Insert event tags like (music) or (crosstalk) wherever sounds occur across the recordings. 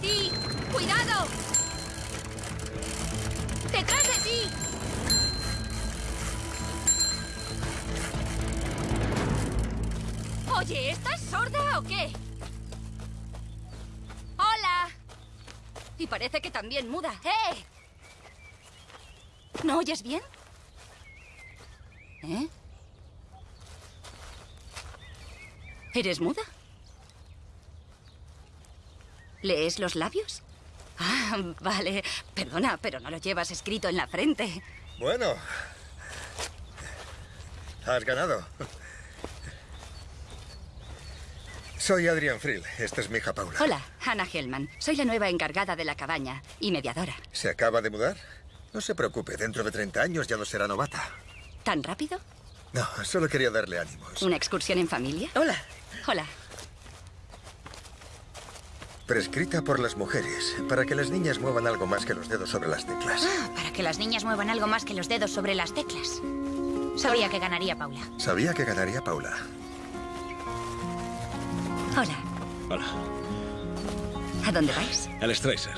ti! ¡Cuidado! ¡Detrás de ti! Oye, ¿estás sorda o qué? ¡Hola! Y parece que también muda. ¡Eh! ¿No oyes bien? ¿Eh? ¿Eres muda? ¿Lees los labios? Ah, vale. Perdona, pero no lo llevas escrito en la frente. Bueno. Has ganado. Soy Adrian Frill. Esta es mi hija Paula. Hola, Hannah Hellman. Soy la nueva encargada de la cabaña y mediadora. ¿Se acaba de mudar? No se preocupe, dentro de 30 años ya no será novata. ¿Tan rápido? No, solo quería darle ánimos. ¿Una excursión en familia? Hola. Hola. Prescrita por las mujeres, para que las niñas muevan algo más que los dedos sobre las teclas. Ah, para que las niñas muevan algo más que los dedos sobre las teclas. Sabía que ganaría Paula. Sabía que ganaría Paula. Hola. Hola. ¿A dónde vais? Al Stracer.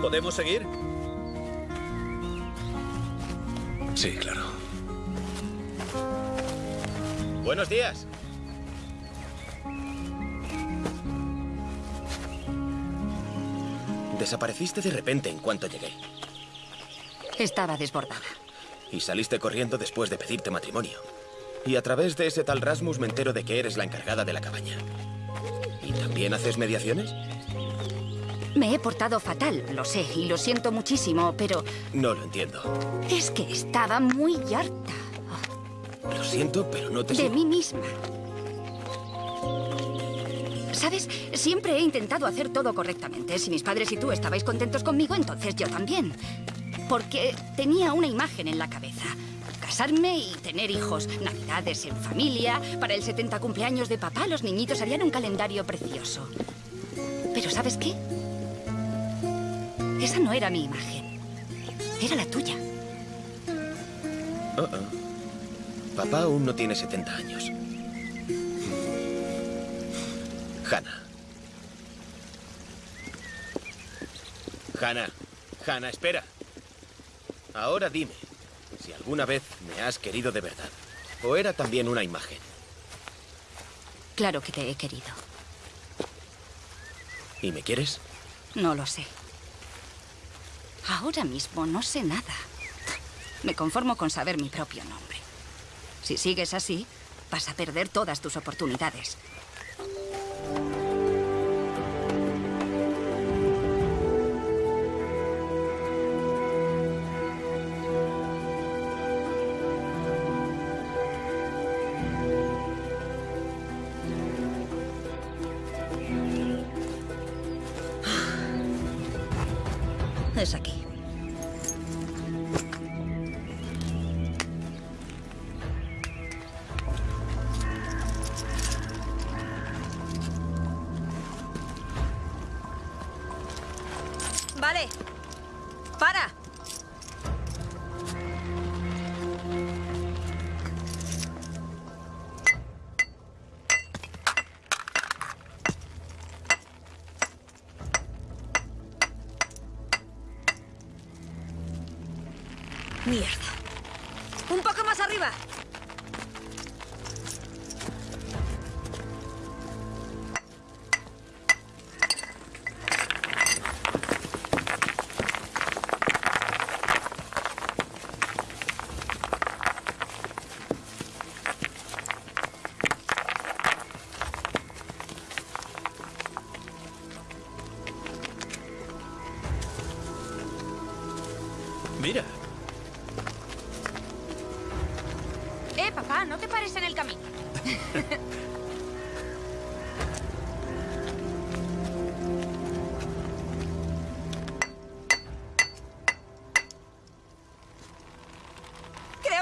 ¿Podemos seguir? Sí, claro. Buenos días. Desapareciste de repente en cuanto llegué. Estaba desbordada. Y saliste corriendo después de pedirte matrimonio. Y a través de ese tal Rasmus me entero de que eres la encargada de la cabaña. ¿Y también haces mediaciones? Me he portado fatal, lo sé, y lo siento muchísimo, pero No lo entiendo. es que estaba muy harta Lo siento, pero no te de mí misma. ¿Sabes? Siempre he intentado hacer todo correctamente. Si mis padres y tú estabais contentos conmigo, entonces yo también. Porque tenía una imagen en la cabeza. Casarme y tener hijos. Navidades en familia. Para el 70 cumpleaños de papá, los niñitos harían un calendario precioso. Pero ¿sabes qué? Esa no era mi imagen. Era la tuya. Oh. Papá aún no tiene 70 años. Hannah. Hannah. Hannah, espera. Ahora dime, si alguna vez me has querido de verdad. ¿O era también una imagen? Claro que te he querido. ¿Y me quieres? No lo sé. Ahora mismo no sé nada. Me conformo con saber mi propio nombre. Si sigues así, vas a perder todas tus oportunidades. Es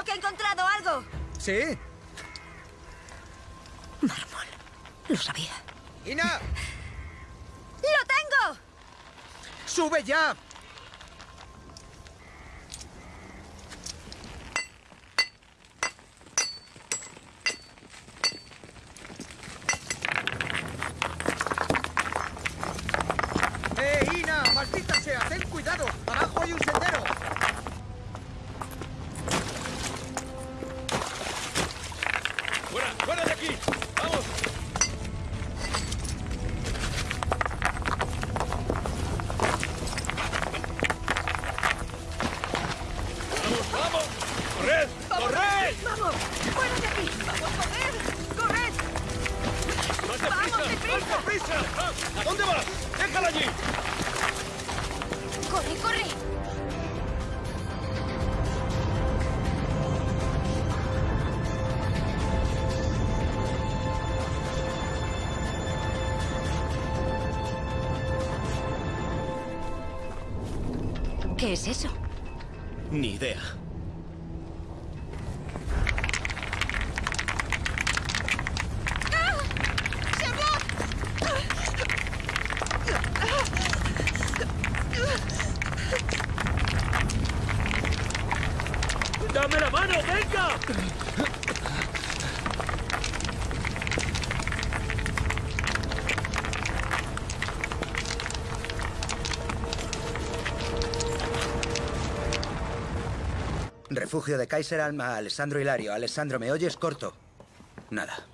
Creo que he encontrado algo. ¿Sí? Mármol. Lo sabía. ¡Ina! ¡Lo tengo! ¡Sube ya! Es eso? Ni idea. Refugio de Kaiser Alma, Alessandro Hilario. Alessandro, ¿me oyes corto? Nada.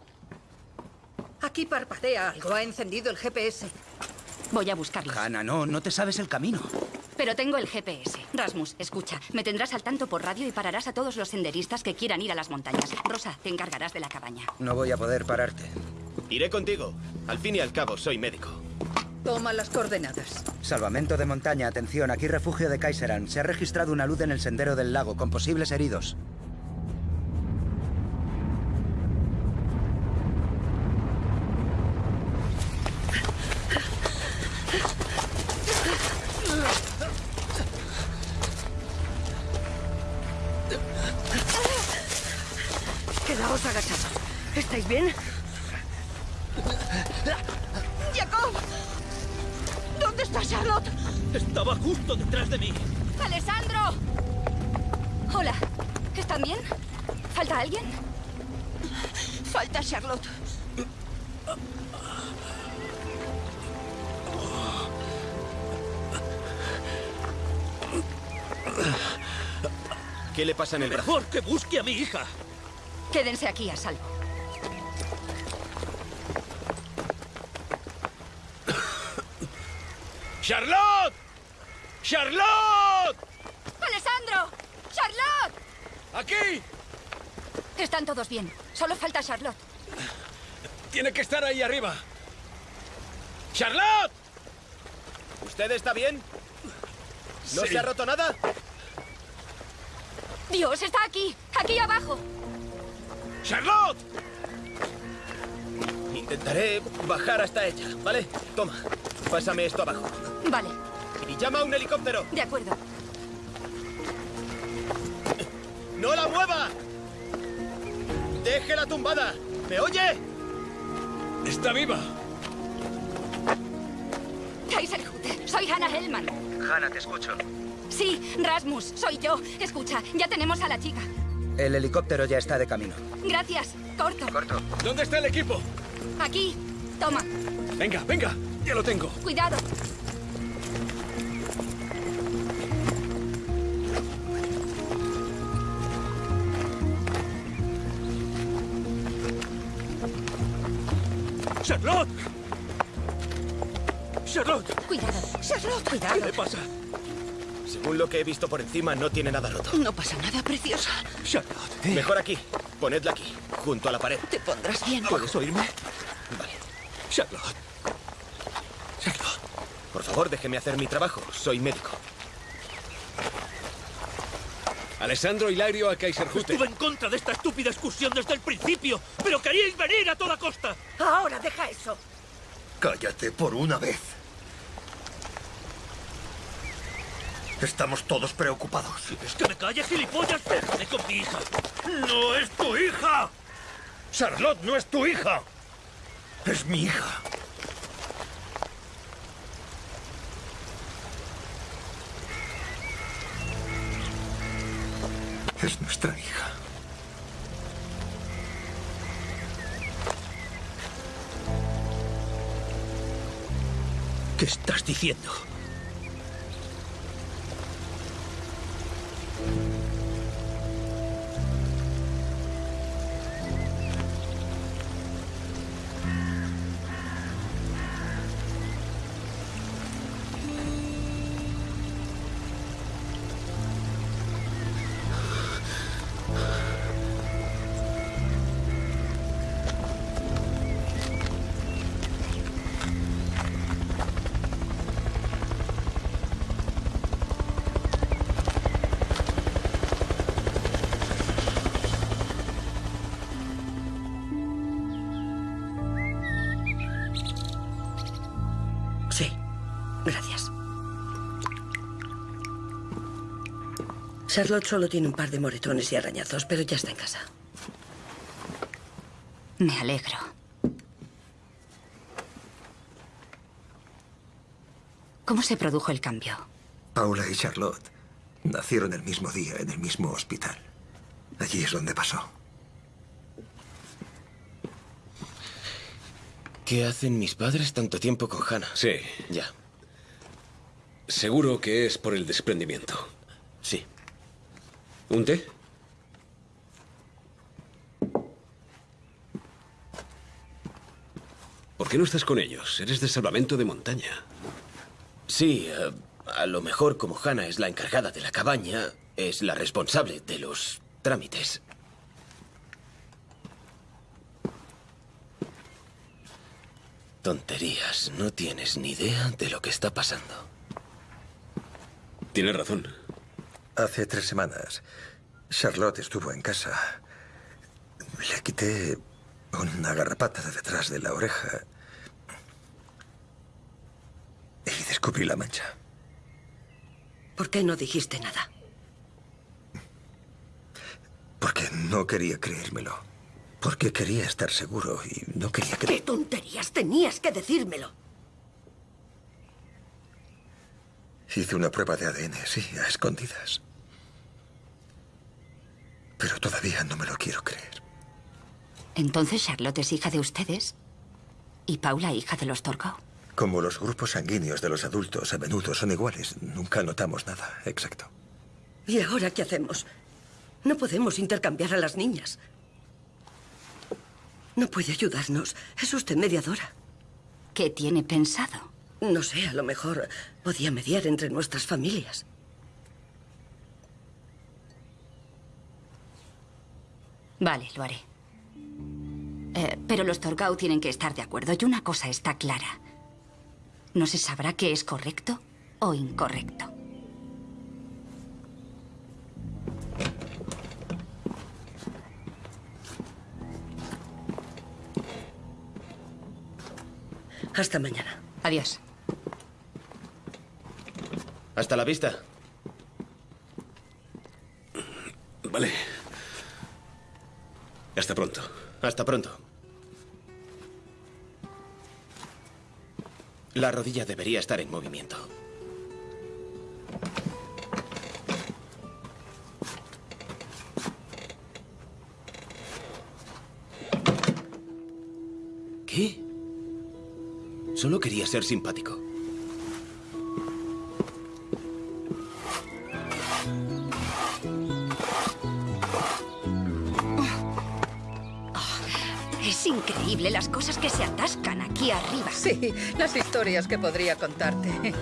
Aquí parpadea algo. Ha encendido el GPS. Voy a buscarlo. Hanna, no, no te sabes el camino. Pero tengo el GPS. Rasmus, escucha. Me tendrás al tanto por radio y pararás a todos los senderistas que quieran ir a las montañas. Rosa, te encargarás de la cabaña. No voy a poder pararte. Iré contigo. Al fin y al cabo, soy médico. Toma las coordenadas. Salvamento de montaña, atención, aquí refugio de Kaiseran. Se ha registrado una luz en el sendero del lago con posibles heridos. Quedaos agachados. ¿Estáis bien? Justo detrás de mí. ¡Alessandro! Hola. ¿Están bien? ¿Falta alguien? Falta Charlotte. ¿Qué le pasa en el brazo? Mejor que busque a mi hija. Quédense aquí a salvo. ¡Charlotte! ¡Charlotte! ¡Alessandro! ¡Charlotte! ¡Aquí! Están todos bien. Solo falta Charlotte. Tiene que estar ahí arriba. ¡Charlotte! ¿Usted está bien? ¿No Sí. se ha roto nada? Dios, está aquí. Aquí abajo. ¡Charlotte! Intentaré bajar hasta ella, ¿vale? Toma, pásame esto abajo. Vale, llama a un helicóptero. de acuerdo. ¡No la mueva! ¡Déjela tumbada! ¿Me oye? ¡Está viva! Kaiserhut, soy Hannah Hellman. Hanna, te escucho. Sí, Rasmus, soy yo. Escucha, ya tenemos a la chica. El helicóptero ya está de camino. Gracias. Corto. Corto. ¿Dónde está el equipo? Aquí. Toma. Venga, venga, ya lo tengo. Cuidado. ¡Charlotte! ¡Charlotte! Cuidado. Charlotte. ¿Qué Cuidado. le pasa? Según lo que he visto por encima, no tiene nada roto. No pasa nada, preciosa. Charlotte, Mejor aquí. Ponedla aquí, junto a la pared. Te pondrás bien. ¿puedes oírme? Vale. Charlotte. Charlotte. Por favor, déjeme hacer mi trabajo. Soy médico. Alessandro Hilario a Kaiserhut. Estuve en contra de esta estúpida excursión desde el principio, pero queríais venir a toda costa. Ahora deja eso. Cállate por una vez. Estamos todos preocupados. ¿Es que me calles, gilipollas? Déjame con mi hija. ¡No es tu hija! Charlotte no es tu hija. Es mi hija. Es nuestra hija. ¿Qué estás diciendo? Charlotte solo tiene un par de moretones y arañazos, pero ya está en casa. Me alegro. ¿Cómo se produjo el cambio? Paula y Charlotte nacieron el mismo día en el mismo hospital. Allí es donde pasó. ¿Qué hacen mis padres tanto tiempo con Hannah? Sí. Ya, Seguro que es por el desprendimiento. sí. ¿Un té? ¿Por qué no estás con ellos? Eres de salvamento de montaña. Sí, eh, a lo mejor como Hannah es la encargada de la cabaña, es la responsable de los trámites. Tonterías, no tienes ni idea de lo que está pasando. Tienes razón. Hace tres semanas, Charlotte estuvo en casa. Le quité una garrapata de detrás de la oreja. Y descubrí la mancha. ¿Por qué no dijiste nada? Porque no quería creérmelo. Porque quería estar seguro y no quería ¿Qué que... tonterías? Tenías que decírmelo. Hice una prueba de ADN, sí, a escondidas. Pero todavía no me lo quiero creer. Entonces Charlotte es hija de ustedes y Paula hija de los Torgau. Como los grupos sanguíneos de los adultos a menudo son iguales, nunca notamos nada. Exacto. ¿Y ahora qué hacemos? No podemos intercambiar a las niñas. No puede ayudarnos. Es usted mediadora. ¿Qué tiene pensado? No sé, a lo mejor podía mediar entre nuestras familias. Vale, lo haré. Eh, pero los Torgau tienen que estar de acuerdo y una cosa está clara. No se sabrá qué es correcto o incorrecto. Hasta mañana. Adiós. Hasta la vista. Vale. Hasta pronto. Hasta pronto. La rodilla debería estar en movimiento. ¿Qué? Solo quería ser simpático. Increíble las cosas que se atascan aquí arriba. Sí, las historias que podría contarte.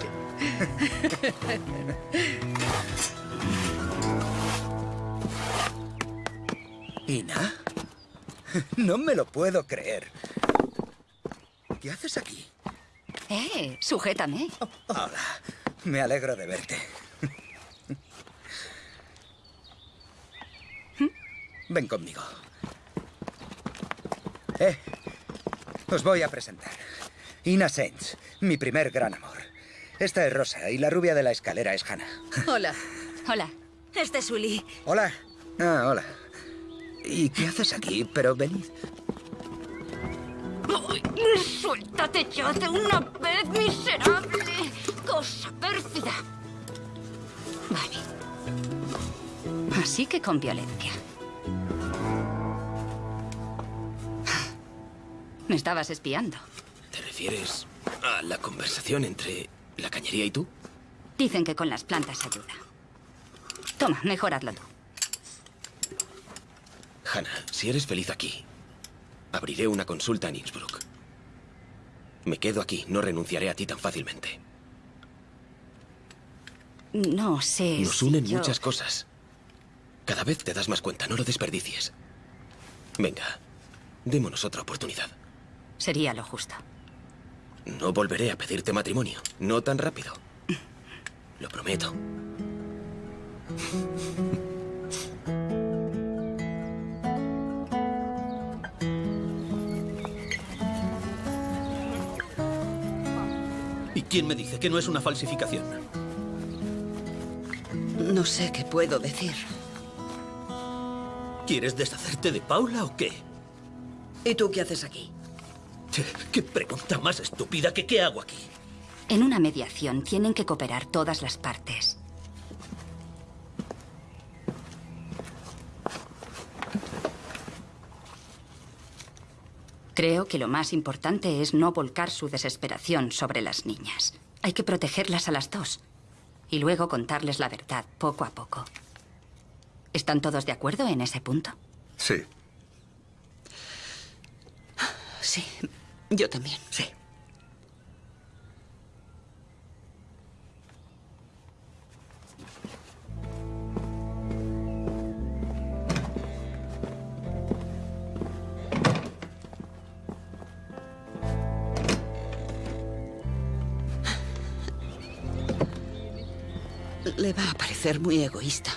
¿Ina? No me lo puedo creer. ¿Qué haces aquí? Eh, sujétame. Hola. Me alegro de verte. Ven conmigo. Eh, os voy a presentar. Ina Sainz, mi primer gran amor. Esta es Rosa y la rubia de la escalera es Hannah. (laughs) Hola. Hola. Este es Uli. Hola. Ah, hola. ¿Y qué haces aquí? Pero venid. ¡Suéltate ya de una vez, miserable! ¡Cosa pérfida! Vale. Así que con violencia. Me estabas espiando. ¿Te refieres a la conversación entre la cañería y tú? Dicen que con las plantas ayuda. Toma, mejor hazlo tú. Hannah, si eres feliz aquí, abriré una consulta en Innsbruck. Me quedo aquí, no renunciaré a ti tan fácilmente. No sé. Nos si unen yo- muchas cosas. Cada vez te das más cuenta, no lo desperdicies. Venga, démonos otra oportunidad. Sería lo justo. No volveré a pedirte matrimonio, no tan rápido. Lo prometo. ¿Y quién me dice que no es una falsificación? No sé qué puedo decir. ¿Quieres deshacerte de Paula o qué? ¿Y tú qué haces aquí? ¿Qué pregunta más estúpida que qué hago aquí? En una mediación tienen que cooperar todas las partes. Creo que lo más importante es no volcar su desesperación sobre las niñas. Hay que protegerlas a las dos y luego contarles la verdad poco a poco. ¿Están todos de acuerdo en ese punto? Sí. Sí, yo también. Sí. Le va a parecer muy egoísta.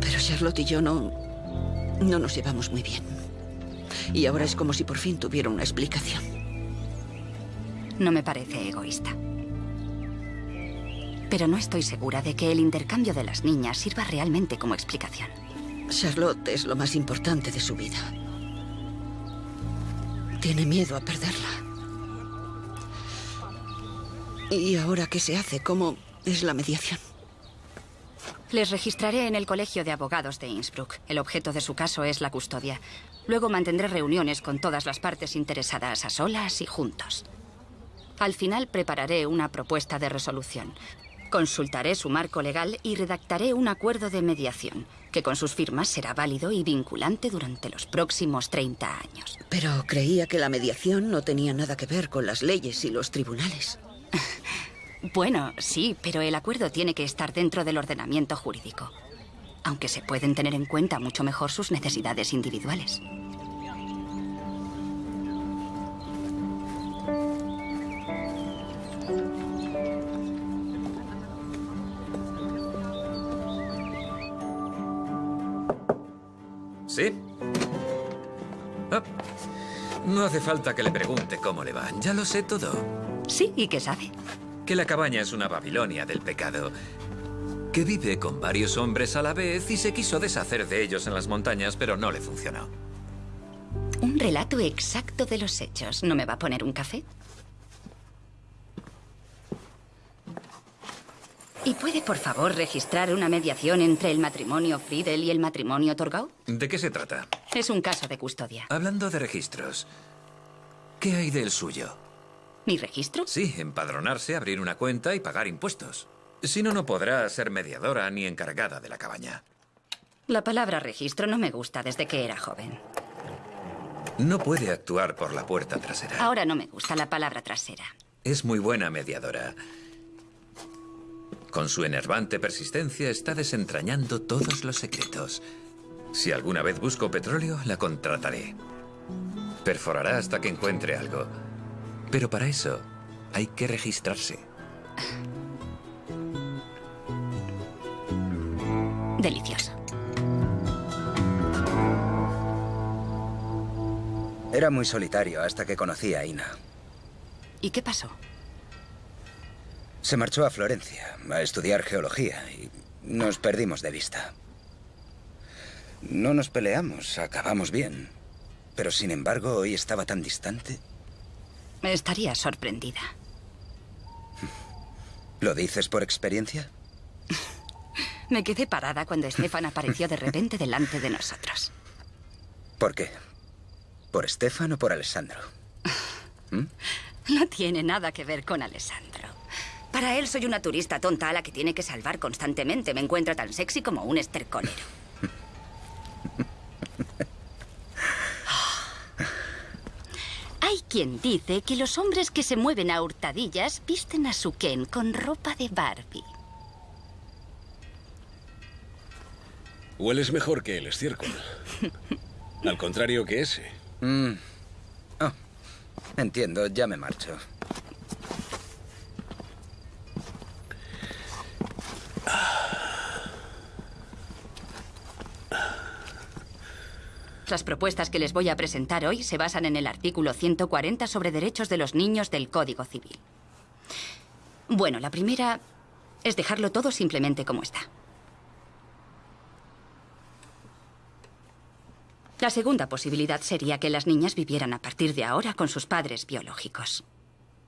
Pero Charlotte y yo no... no nos llevamos muy bien. Y ahora es como si por fin tuviera una explicación. No me parece egoísta. Pero no estoy segura de que el intercambio de las niñas sirva realmente como explicación. Charlotte es lo más importante de su vida. Tiene miedo a perderla. ¿Y ahora qué se hace? ¿Cómo es la mediación? Les registraré en el Colegio de Abogados de Innsbruck. El objeto de su caso es la custodia. Luego mantendré reuniones con todas las partes interesadas a solas y juntos. Al final prepararé una propuesta de resolución. Consultaré su marco legal y redactaré un acuerdo de mediación, que con sus firmas será válido y vinculante durante los próximos 30 años. Pero creía que la mediación no tenía nada que ver con las leyes y los tribunales. (laughs) Bueno, sí, pero el acuerdo tiene que estar dentro del ordenamiento jurídico. Aunque se pueden tener en cuenta mucho mejor sus necesidades individuales. ¿Sí? Ah, no hace falta que le pregunte cómo le va. Ya lo sé todo. Sí, ¿y qué sabe? Que la cabaña es una Babilonia del pecado. Que vive con varios hombres a la vez y se quiso deshacer de ellos en las montañas, pero no le funcionó. Un relato exacto de los hechos. ¿No me va a poner un café? ¿Y puede, por favor, registrar una mediación entre el matrimonio Friedel y el matrimonio Torgau? ¿De qué se trata? Es un caso de custodia. Hablando de registros, ¿qué hay del suyo? ¿Mi registro? Sí, empadronarse, abrir una cuenta y pagar impuestos. Si no, no podrá ser mediadora ni encargada de la cabaña. La palabra registro no me gusta desde que era joven. No puede actuar por la puerta trasera. Ahora no me gusta la palabra trasera. Es muy buena mediadora. Con su enervante persistencia está desentrañando todos los secretos. Si alguna vez busco petróleo, la contrataré. Perforará hasta que encuentre algo. Pero para eso hay que registrarse. Delicioso. Era muy solitario hasta que conocí a Ina. ¿Y qué pasó? Se marchó a Florencia a estudiar geología y nos perdimos de vista. No nos peleamos, acabamos bien. Pero sin embargo, hoy estaba tan distante. Estaría sorprendida. ¿Lo dices por experiencia? (laughs) Me quedé parada cuando Estefan apareció de repente delante de nosotros. ¿Por qué? ¿Por Estefan o por Alessandro? (laughs) ¿Mm? No tiene nada que ver con Alessandro. Para él soy una turista tonta a la que tiene que salvar constantemente. Me encuentra tan sexy como un estercolero. Hay quien dice que los hombres que se mueven a hurtadillas visten a su Ken con ropa de Barbie. Hueles mejor que el estiércol. (laughs) Al contrario que ese. Mm. Oh, entiendo, ya me marcho. Las propuestas que les voy a presentar hoy se basan en el artículo 140 sobre derechos de los niños del Código Civil. Bueno, la primera es dejarlo todo simplemente como está. La segunda posibilidad sería que las niñas vivieran a partir de ahora con sus padres biológicos.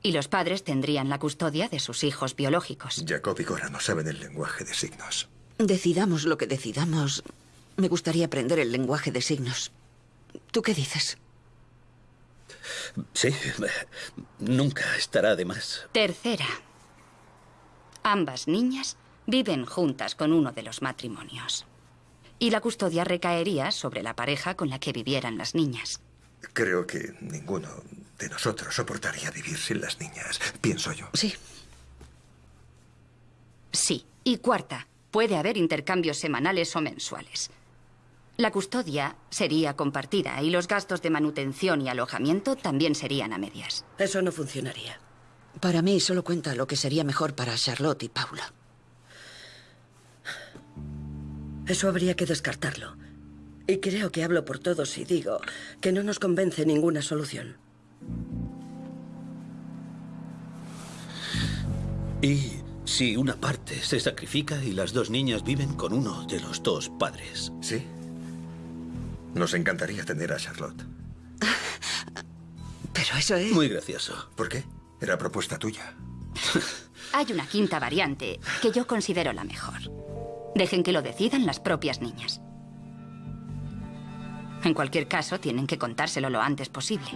Y los padres tendrían la custodia de sus hijos biológicos. Jacob y Cora no saben el lenguaje de signos. Decidamos lo que decidamos. Me gustaría aprender el lenguaje de signos. ¿Tú qué dices? Sí, nunca estará de más. Tercera. Ambas niñas viven juntas con uno de los matrimonios. Y la custodia recaería sobre la pareja con la que vivieran las niñas. Creo que ninguno de nosotros soportaría vivir sin las niñas, pienso yo. Sí. Sí. Y cuarta, puede haber intercambios semanales o mensuales. La custodia sería compartida y los gastos de manutención y alojamiento también serían a medias. Eso no funcionaría. Para mí solo cuenta lo que sería mejor para Charlotte y Paula. Eso habría que descartarlo. Y creo que hablo por todos si digo que no nos convence ninguna solución. ¿Y si una parte se sacrifica y las dos niñas viven con uno de los dos padres? Sí. Nos encantaría tener a Charlotte. (laughs) Pero eso es... Muy gracioso. ¿Por qué? Era propuesta tuya. (laughs) Hay una quinta variante que yo considero la mejor. Dejen que lo decidan las propias niñas. En cualquier caso, tienen que contárselo lo antes posible.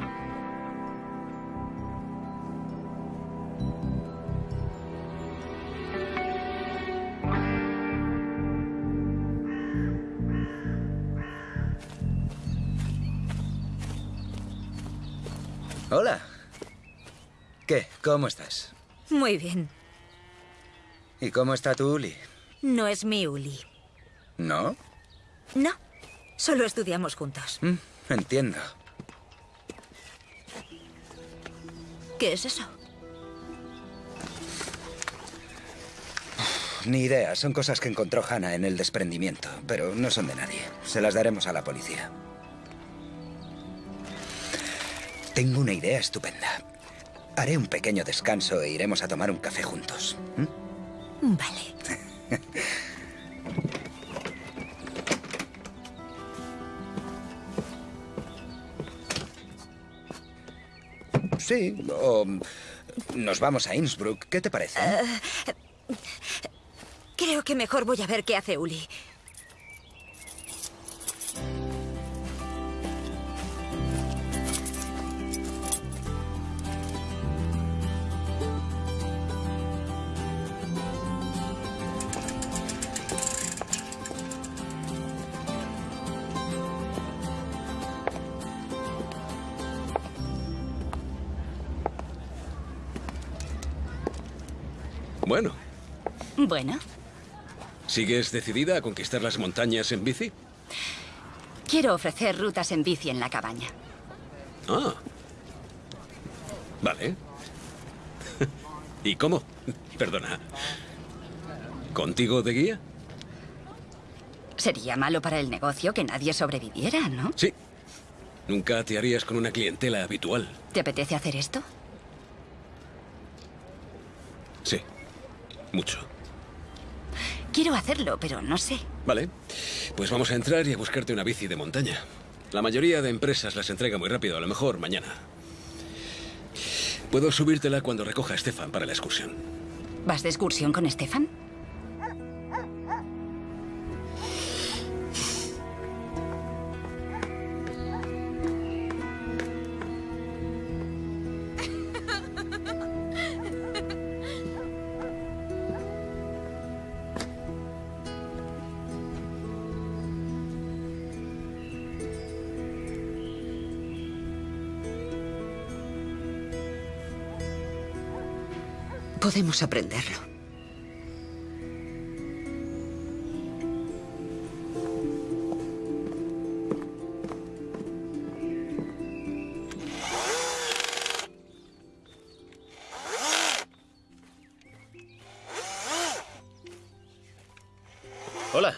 Hola. ¿Qué? ¿Cómo estás? Muy bien. ¿Y cómo está tu Uli? No es mi Uli. ¿No? No. Solo estudiamos juntos. Mm, entiendo. ¿Qué es eso? Ni idea. Son cosas que encontró Hannah en el desprendimiento, pero no son de nadie. Se las daremos a la policía. Tengo una idea estupenda. Haré un pequeño descanso e iremos a tomar un café juntos. ¿Mm? Vale. (laughs) Sí, o nos vamos a Innsbruck. ¿Qué te parece? Eh, creo que mejor voy a ver qué hace Uli. Bueno, Bueno, ¿sigues decidida a conquistar las montañas en bici? quiero ofrecer rutas en bici en la cabaña. Ah. Vale. (laughs) ¿Y cómo? Perdona. ¿Contigo de guía? Sería malo para el negocio que nadie sobreviviera, ¿no? Sí. Nunca te harías con una clientela habitual. ¿Te apetece hacer esto? Sí. Mucho. Quiero hacerlo, pero no sé. Vale. Pues vamos a entrar y a buscarte una bici de montaña. La mayoría de empresas las entrega muy rápido, a lo mejor mañana. Puedo subírtela cuando recoja a Estefan para la excursión. ¿Vas de excursión con Estefan? Podemos aprenderlo. Hola.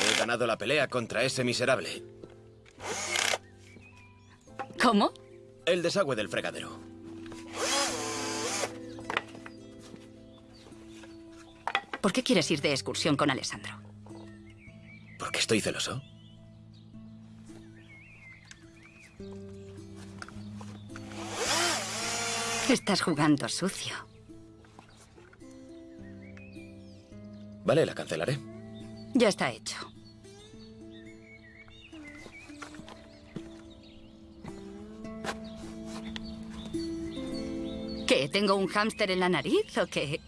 He ganado la pelea contra ese miserable. ¿Cómo? El desagüe del fregadero. Qué quieres ir de excursión con Alessandro? ¿Porque estoy celoso? Estás jugando sucio. Vale, la cancelaré. Ya está hecho. ¿Qué? ¿Tengo un hámster en la nariz o qué?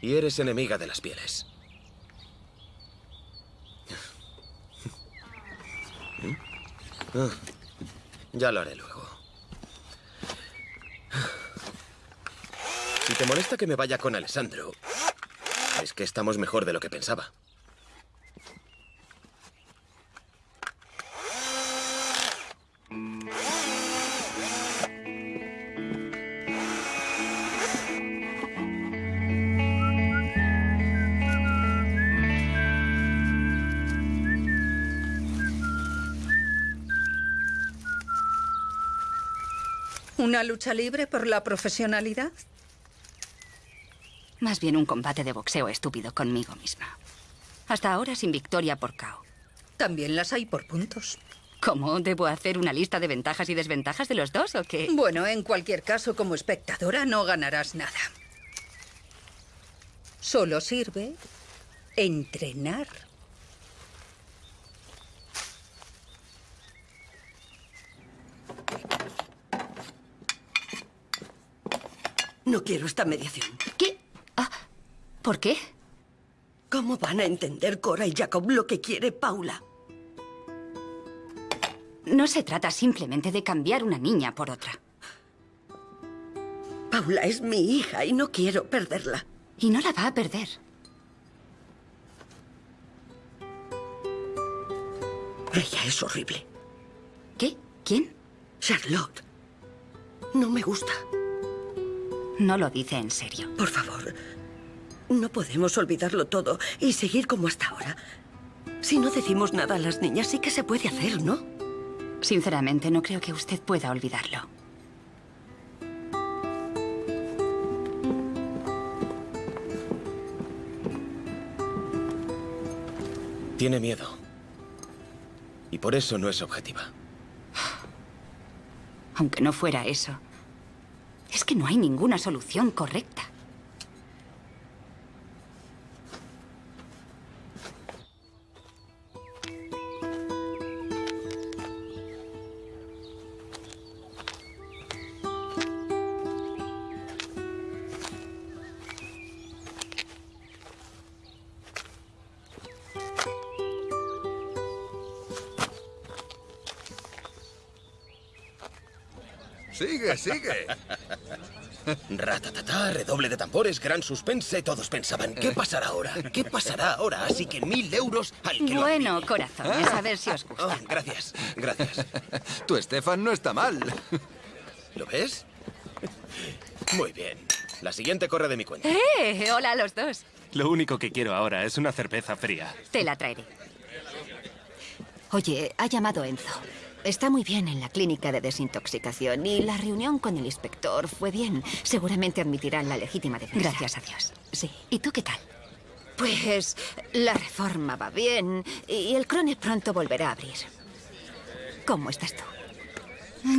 Y eres enemiga de las pieles. Ah, Ya lo haré luego. Si te molesta que me vaya con Alessandro, es que estamos mejor de lo que pensaba. ¿Una lucha libre por la profesionalidad? Más bien un combate de boxeo estúpido conmigo misma. Hasta ahora sin victoria por KO. También las hay por puntos. ¿Cómo? ¿Debo hacer una lista de ventajas y desventajas de los dos o qué? Bueno, en cualquier caso, como espectadora no ganarás nada. Solo sirve entrenar. No quiero esta mediación. ¿Qué? Ah, ¿Por qué? ¿Cómo van a entender Cora y Jacob lo que quiere Paula? No se trata simplemente de cambiar una niña por otra. Paula es mi hija y no quiero perderla. Y no la va a perder. Ella es horrible. ¿Qué? ¿Quién? Charlotte. No me gusta. No lo dice en serio. Por favor, no podemos olvidarlo todo y seguir como hasta ahora. Si no decimos nada a las niñas, sí que se puede hacer, ¿no? Sinceramente, no creo que usted pueda olvidarlo. Tiene miedo. Y por eso no es objetiva. Aunque no fuera eso, es que no hay ninguna solución correcta. Sigue, sigue. Ratatata, redoble de tambores, gran suspense. Todos pensaban, ¿qué pasará ahora? ¿Qué pasará ahora? Así que mil euros al que lo Bueno, adivine. corazones, a ver si os gusta. Oh, gracias, gracias. Tu Estefan no está mal. ¿Lo ves? Muy bien. La siguiente corre de mi cuenta. ¡Eh! Hola a los dos. Lo único que quiero ahora es una cerveza fría. Te la traeré. Oye, ha llamado Enzo. Está muy bien en la clínica de desintoxicación y la reunión con el inspector fue bien. Seguramente admitirán la legítima defensa. Gracias a Dios. Sí. ¿Y tú qué tal? Pues la reforma va bien y el Crone pronto volverá a abrir. ¿Cómo estás tú?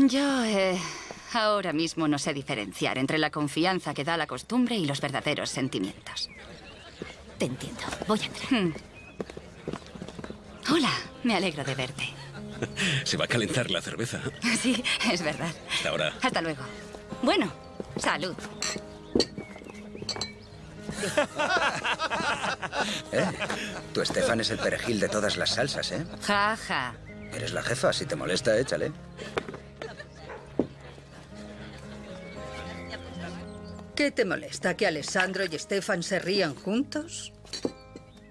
Yo, eh, ahora mismo no sé diferenciar entre la confianza que da la costumbre y los verdaderos sentimientos. Te entiendo. Voy a entrar. Hmm. Hola, me alegro de verte. Se va a calentar la cerveza. Sí, es verdad. Hasta ahora. Hasta luego. Bueno, salud. (laughs) ¿Eh? Tu Estefan es el perejil de todas las salsas, ¿eh? Ja, ja. Eres la jefa, si te molesta, échale. ¿Qué te molesta? ¿Que Alessandro y Stefan se rían juntos?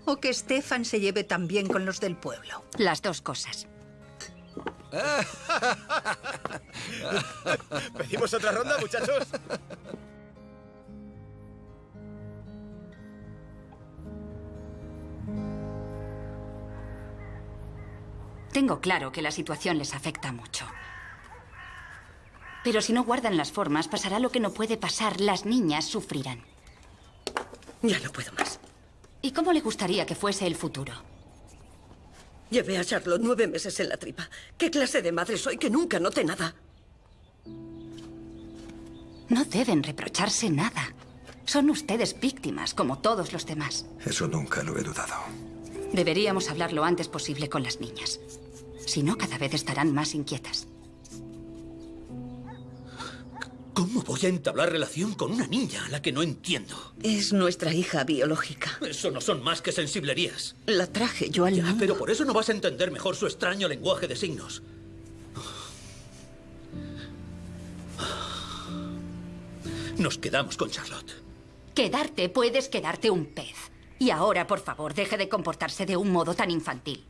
¿O que Stefan se lleve tan bien con los del pueblo? Las dos cosas. (laughs) ¿Pedimos otra ronda, muchachos? Tengo claro que la situación les afecta mucho. Pero si no guardan las formas, pasará lo que no puede pasar. Las niñas sufrirán. Ya no puedo más. ¿Y cómo le gustaría que fuese el futuro? Llevé a Charlotte nueve meses en la tripa. ¿Qué clase de madre soy que nunca noté nada? No deben reprocharse nada. Son ustedes víctimas, como todos los demás. Eso nunca lo he dudado. Deberíamos hablar lo antes posible con las niñas. Si no, cada vez estarán más inquietas. ¿Cómo voy a entablar relación con una niña a la que no entiendo? Es nuestra hija biológica. Eso no son más que sensiblerías. La traje yo al Ya, mundo. pero por eso no vas a entender mejor su extraño lenguaje de signos. Nos quedamos con Charlotte. Quedarte puedes quedarte un pez. Y ahora, por favor, deje de comportarse de un modo tan infantil.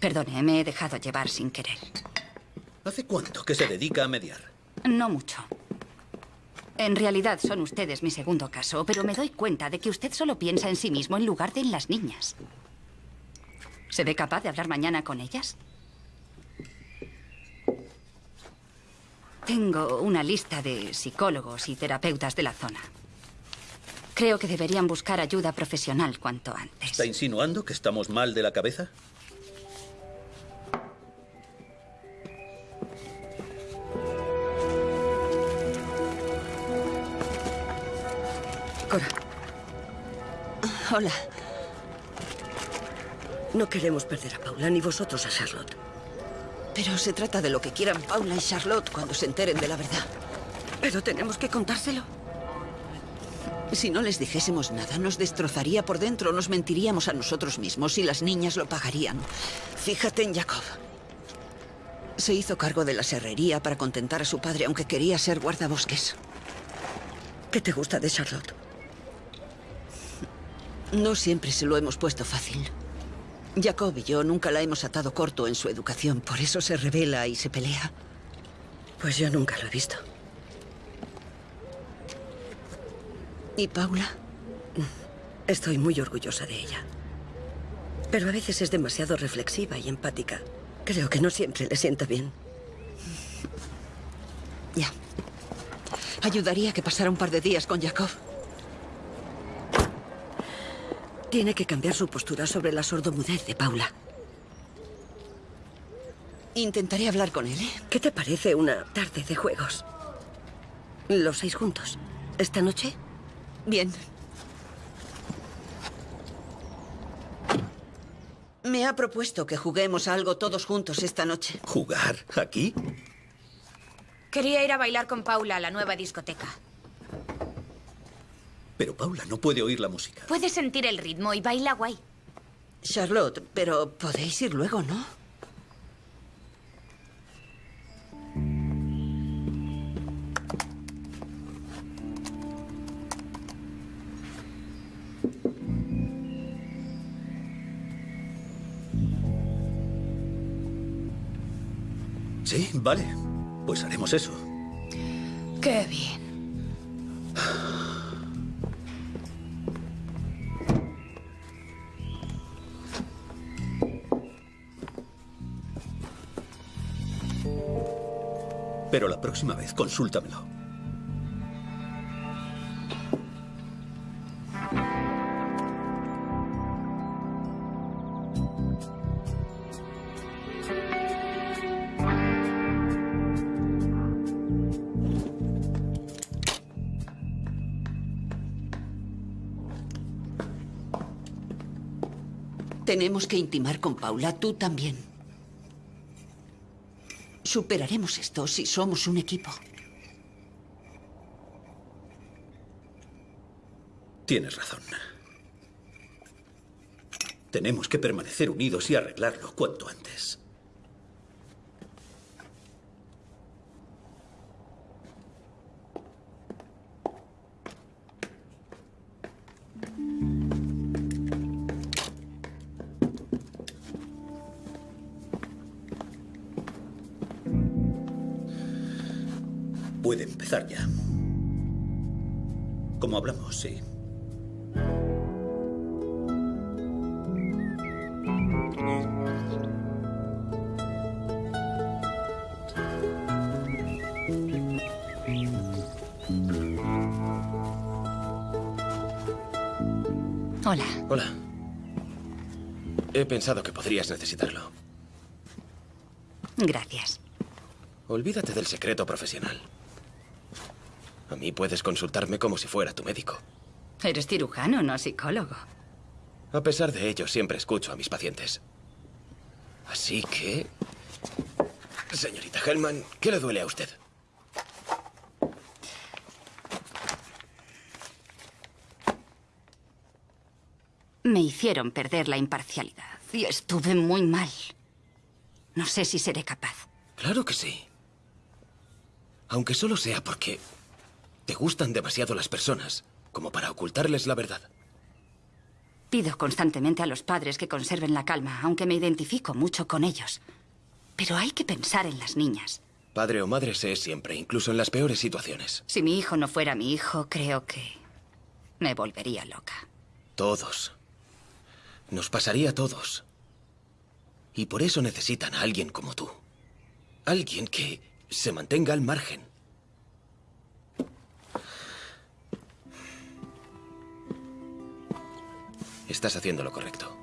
Perdone, me he dejado llevar sin querer. ¿Hace cuánto que se dedica a mediar? No mucho. En realidad son ustedes mi segundo caso, pero me doy cuenta de que usted solo piensa en sí mismo en lugar de en las niñas. ¿Se ve capaz de hablar mañana con ellas? Tengo una lista de psicólogos y terapeutas de la zona. Creo que deberían buscar ayuda profesional cuanto antes. ¿Está insinuando que estamos mal de la cabeza? Cora, Hola. no queremos perder a Paula ni vosotros a Charlotte. Pero se trata de lo que quieran Paula y Charlotte cuando se enteren de la verdad. Pero tenemos que contárselo. Si no les dijésemos nada, nos destrozaría por dentro, nos mentiríamos a nosotros mismos y las niñas lo pagarían. Fíjate en Jacob. Se hizo cargo de la serrería para contentar a su padre, aunque quería ser guardabosques. ¿Qué te gusta de Charlotte? No siempre se lo hemos puesto fácil. Jacob y yo nunca la hemos atado corto en su educación, por eso se revela y se pelea. Pues yo nunca lo he visto. ¿Y Paula? Estoy muy orgullosa de ella. Pero a veces es demasiado reflexiva y empática. Creo que no siempre le sienta bien. Ya. Ayudaría que pasara un par de días con Jacob. Tiene que cambiar su postura sobre la sordomudez de Paula. Intentaré hablar con él, ¿eh? ¿Qué te parece una tarde de juegos? Los seis juntos. ¿Esta noche? Bien. Me ha propuesto que juguemos a algo todos juntos esta noche. ¿Jugar? ¿Aquí? Quería ir a bailar con Paula a la nueva discoteca. Pero Paula no puede oír la música. Puedes sentir el ritmo y baila guay. Charlotte, pero podéis ir luego, ¿no? Sí, vale. Pues haremos eso. Qué bien. Pero la próxima vez consúltamelo. Tenemos que intimar con Paula, tú también. Superaremos esto si somos un equipo. Tienes razón. Tenemos que permanecer unidos y arreglarlo cuanto antes. sí. Hola. Hola. He pensado que podrías necesitarlo. Gracias. Olvídate del secreto profesional. A mí puedes consultarme como si fuera tu médico. Eres cirujano, no psicólogo. A pesar de ello, siempre escucho a mis pacientes. Así que... Señorita Hellman, ¿qué le duele a usted? Me hicieron perder la imparcialidad y estuve muy mal. No sé si seré capaz. Claro que sí. Aunque solo sea porque te gustan demasiado las personas como para ocultarles la verdad. Pido constantemente a los padres que conserven la calma, aunque me identifico mucho con ellos. Pero hay que pensar en las niñas. Padre o madre se es siempre, incluso en las peores situaciones. Si mi hijo no fuera mi hijo, creo que me volvería loca. Todos. Nos pasaría a todos. Y por eso necesitan a alguien como tú. Alguien que se mantenga al margen. Estás haciendo lo correcto.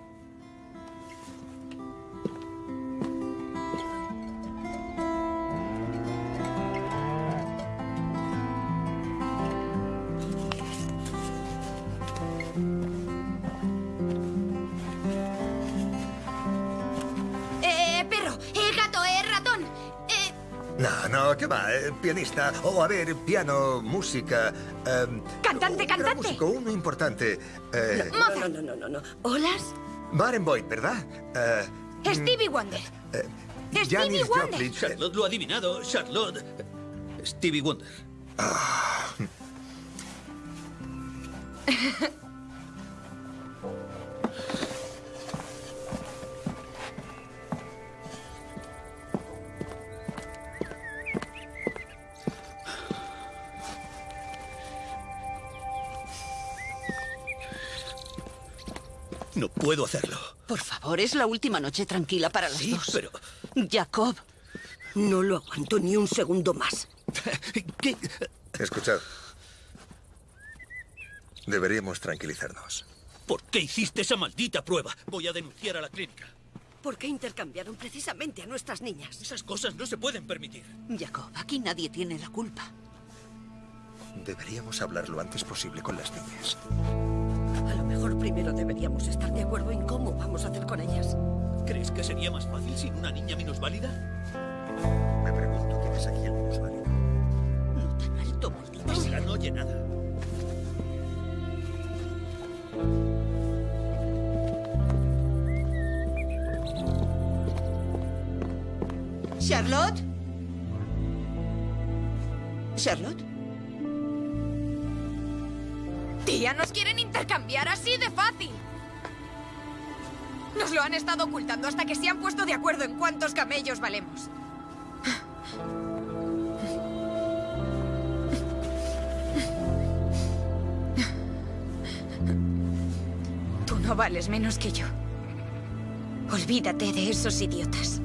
No, ¿qué va? Eh, pianista. O, a ver, piano, música. em, Cantante, un cantante. músico, uno importante. Eh, No, no, no, no, no, no. ¿Olas? Barenboim, ¿verdad? Eh, Stevie Wonder. Stevie Janis Wonder. Joplin. Charlotte lo ha adivinado. Charlotte. Stevie Wonder. (laughs) No puedo hacerlo. Por favor, es la última noche tranquila para las Sí, dos. pero... Jacob. No lo aguanto ni un segundo más. (laughs) Escuchad. Deberíamos tranquilizarnos. ¿Por qué hiciste esa maldita prueba? Voy a denunciar a la clínica. ¿Por qué intercambiaron precisamente a nuestras niñas? Esas cosas no se pueden permitir. Jacob, aquí nadie tiene la culpa. Deberíamos hablar lo antes posible con las niñas. A lo mejor primero deberíamos estar de acuerdo en cómo vamos a hacer con ellas. ¿Crees que sería más fácil sin una niña minusválida? Me pregunto quién es aquí el minusválido. No tan alto, maldita sea. no oye nada. ¿Charlotte? ¿Charlotte? Tía, nos quieren intercambiar así de fácil. Nos lo han estado ocultando hasta que se han puesto de acuerdo en cuántos camellos valemos. Tú no vales menos que yo. Olvídate de esos idiotas.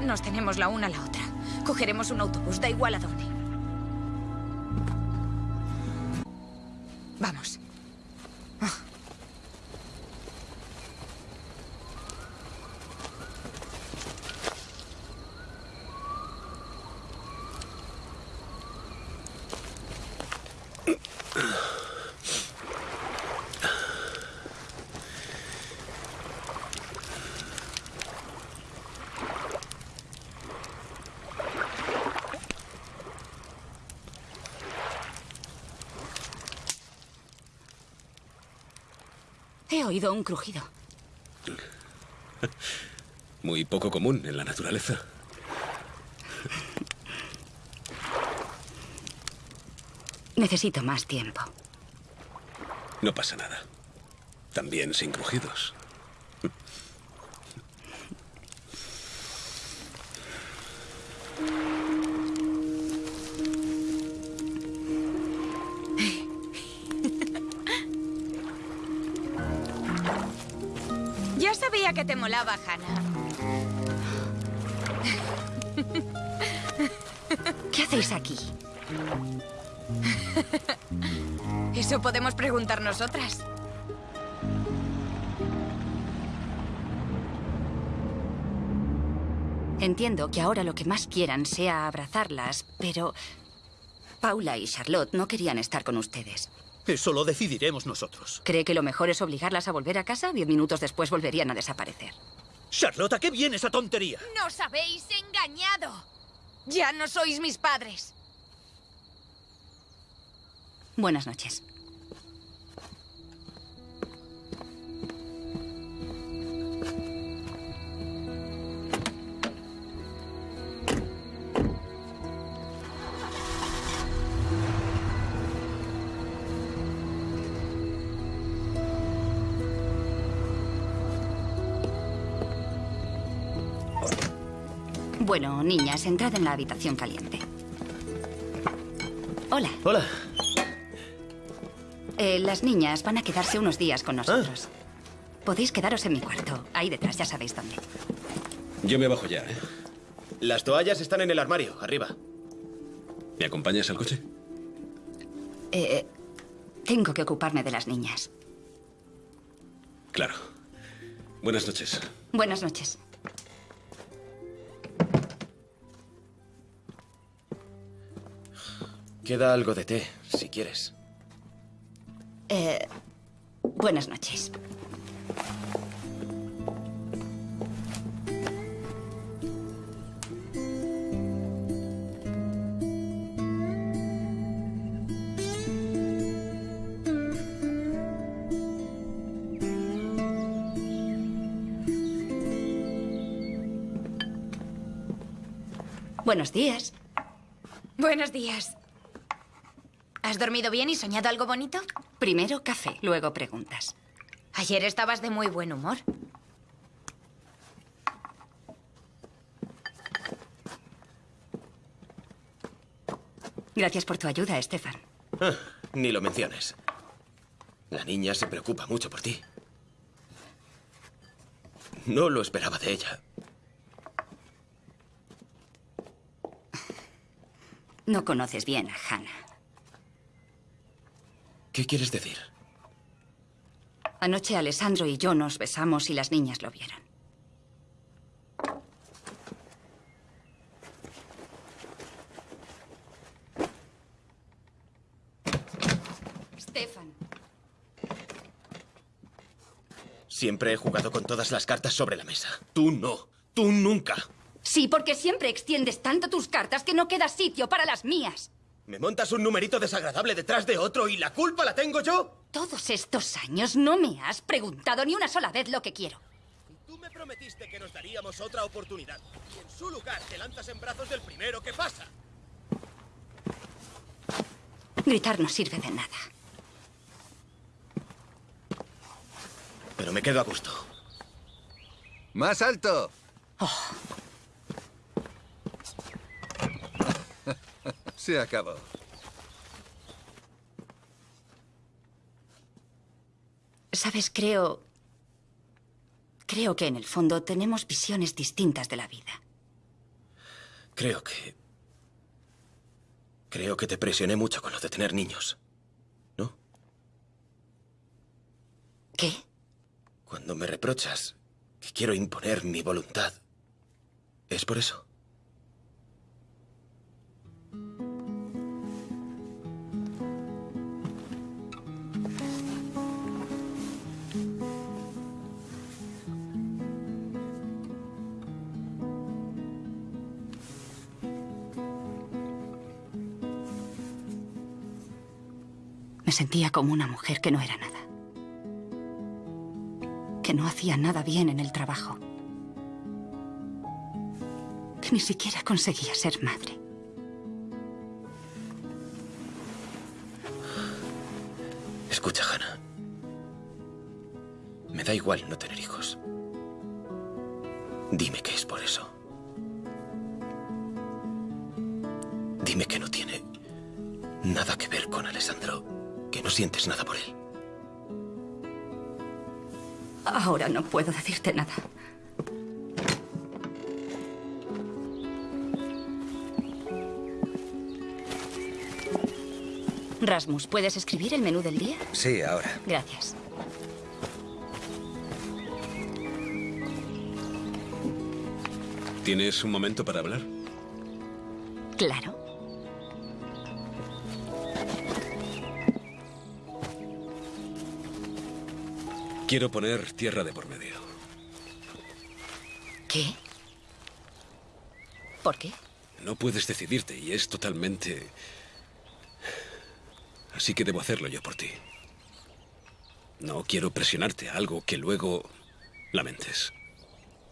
Nos tenemos la una a la otra. Cogeremos un autobús, da igual a dónde. Vamos. He oído un crujido. (laughs) Muy poco común en la naturaleza. Necesito más tiempo. No pasa nada. También sin crujidos. Sabía que te molaba, Hannah. ¿Qué hacéis aquí? Eso podemos preguntar nosotras. Entiendo que ahora lo que más quieran sea abrazarlas, pero Paula y Charlotte no querían estar con ustedes. Eso lo decidiremos nosotros. ¿Cree que lo mejor es obligarlas a volver a casa? Diez minutos después volverían a desaparecer. Charlotte, ¿a qué viene esa tontería? ¡Nos habéis engañado! Ya no sois mis padres. Buenas noches. Bueno, niñas, entrad en la habitación caliente. Hola. Hola. Eh, las niñas van a quedarse unos días con nosotros. Podéis quedaros en mi cuarto. Ahí detrás, ya sabéis dónde. Yo me bajo ya, ¿eh? Las toallas están en el armario, arriba. ¿Me acompañas al coche? Eh, tengo que ocuparme de las niñas. Claro. Buenas noches. Buenas noches. Queda algo de té, si quieres. Eh, buenas noches. Buenos días. Buenos días. ¿Has dormido bien y soñado algo bonito? Primero café, luego preguntas. Ayer estabas de muy buen humor. Gracias por tu ayuda, Estefan. Ah, ni lo menciones. La niña se preocupa mucho por ti. No lo esperaba de ella. No conoces bien a Hannah. ¿Qué quieres decir? Anoche Alessandro y yo nos besamos y las niñas lo vieron. Stefan. Siempre he jugado con todas las cartas sobre la mesa. Tú no. Tú nunca. Sí, porque siempre extiendes tanto tus cartas que no queda sitio para las mías. ¿Me montas un numerito desagradable detrás de otro y la culpa la tengo yo? Todos estos años no me has preguntado ni una sola vez lo que quiero. Tú me prometiste que nos daríamos otra oportunidad. Y en su lugar te lanzas en brazos del primero que pasa. Gritar no sirve de nada. Pero me quedo a gusto. ¡Más alto! Oh. Se acabó. Sabes, creo... Creo que en el fondo tenemos visiones distintas de la vida. Creo que... Creo que te presioné mucho con lo de tener niños. ¿No? ¿Qué? Cuando me reprochas que quiero imponer mi voluntad, ¿es por eso? Me sentía como una mujer que no era nada. Que no hacía nada bien en el trabajo. Que ni siquiera conseguía ser madre. Escucha, Hannah. Me da igual no tener hijos. Dime que es por eso. Dime que no tiene nada que ver con Alessandro, que no sientes nada por él. Ahora no puedo decirte nada. Rasmus, ¿puedes escribir el menú del día? Sí, ahora. Gracias. ¿Tienes un momento para hablar? Claro. Quiero poner tierra de por medio. ¿Qué? ¿Por qué? No puedes decidirte y es totalmente... Así que debo hacerlo yo por ti. No quiero presionarte a algo que luego lamentes.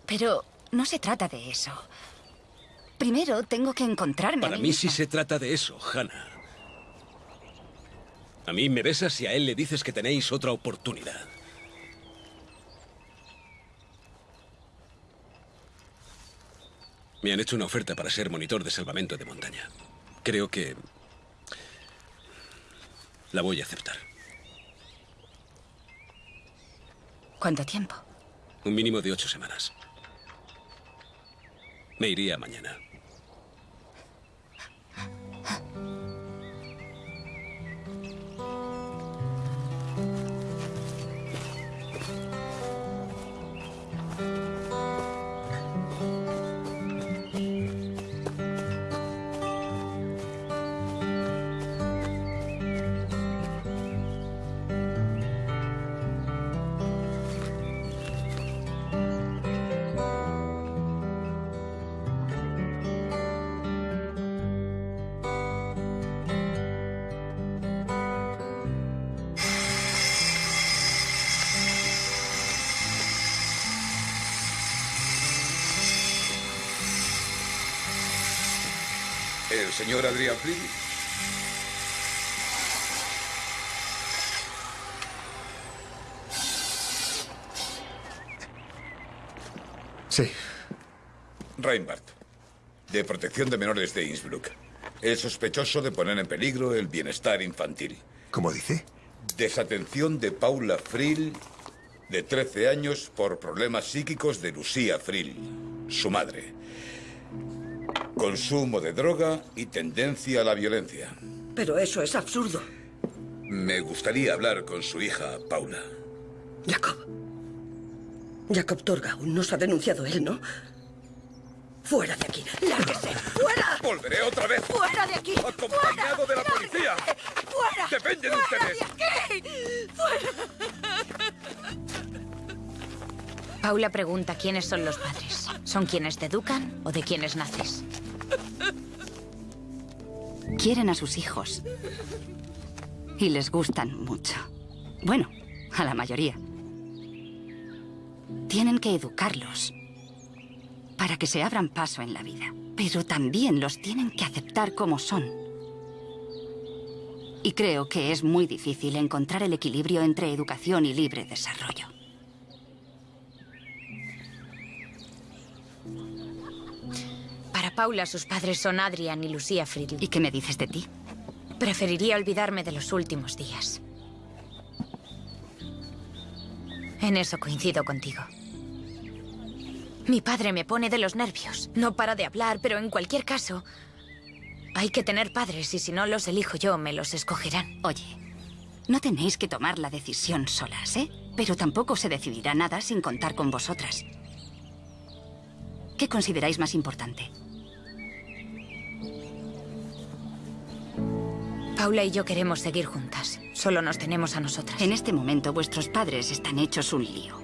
Pero no se trata de eso. Primero tengo que encontrarme. Para a mí sí se trata de eso, Hannah. A mí me besas y a él le dices que tenéis otra oportunidad. Me han hecho una oferta para ser monitor de salvamento de montaña. Creo que... La voy a aceptar. ¿Cuánto tiempo? Un mínimo de ocho semanas. Me iría mañana. ¿El señor Adrián Fried? Sí. Reinhardt, de protección de menores de Innsbruck. El sospechoso de poner en peligro el bienestar infantil. ¿Cómo dice? Desatención de Paula Frill, de 13 años, por problemas psíquicos de Lucía Frill, su madre. Consumo de droga y tendencia a la violencia. Pero eso es absurdo. Me gustaría hablar con su hija, Paula. Jacob. Jacob Torgau nos ha denunciado él, ¿no? Fuera de aquí. ¡Lárguese! ¡Fuera! Volveré otra vez. ¡Fuera de aquí! Acompañado de la policía. ¡Fuera! ¡Dependen ¡Fuera ustedes! de aquí! ¡Fuera! Paula pregunta quiénes son los padres. ¿Son quienes te educan o de quienes naces? Quieren a sus hijos. Y les gustan mucho. Bueno, a la mayoría. Tienen que educarlos para que se abran paso en la vida. Pero también los tienen que aceptar como son. Y creo que es muy difícil encontrar el equilibrio entre educación y libre desarrollo. Paula, sus padres son Adrian y Lucía Friedl. ¿Y qué me dices de ti? Preferiría olvidarme de los últimos días. En eso coincido contigo. Mi padre me pone de los nervios. No para de hablar, pero en cualquier caso... Hay que tener padres y si no los elijo yo, me los escogerán. Oye, no tenéis que tomar la decisión solas, ¿eh? Pero tampoco se decidirá nada sin contar con vosotras. ¿Qué consideráis más importante? Paula y yo queremos seguir juntas. Solo nos tenemos a nosotras. En este momento vuestros padres están hechos un lío.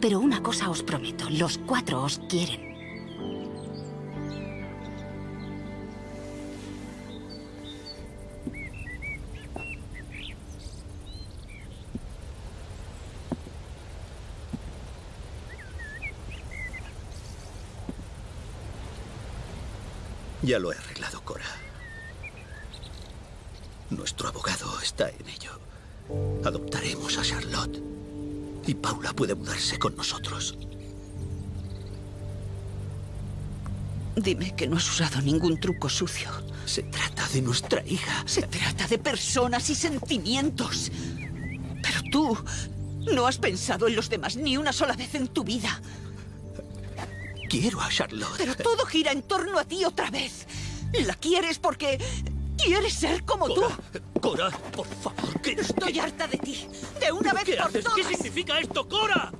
Pero una cosa os prometo, los cuatro os quieren. Ya lo he arreglado, Cora. Nuestro abogado está en ello. Adoptaremos a Charlotte. Y Paula puede mudarse con nosotros. Dime que no has usado ningún truco sucio. Se trata de nuestra hija. Se trata de personas y sentimientos. Pero tú no has pensado en los demás ni una sola vez en tu vida. Quiero a Charlotte. Pero todo gira en torno a ti otra vez. La quieres porque ¿Quieres ser como tú? Cora, por favor, ¿qué, Estoy harta de ti. De una vez ¿qué por haces? todas. ¿Qué significa esto, Cora?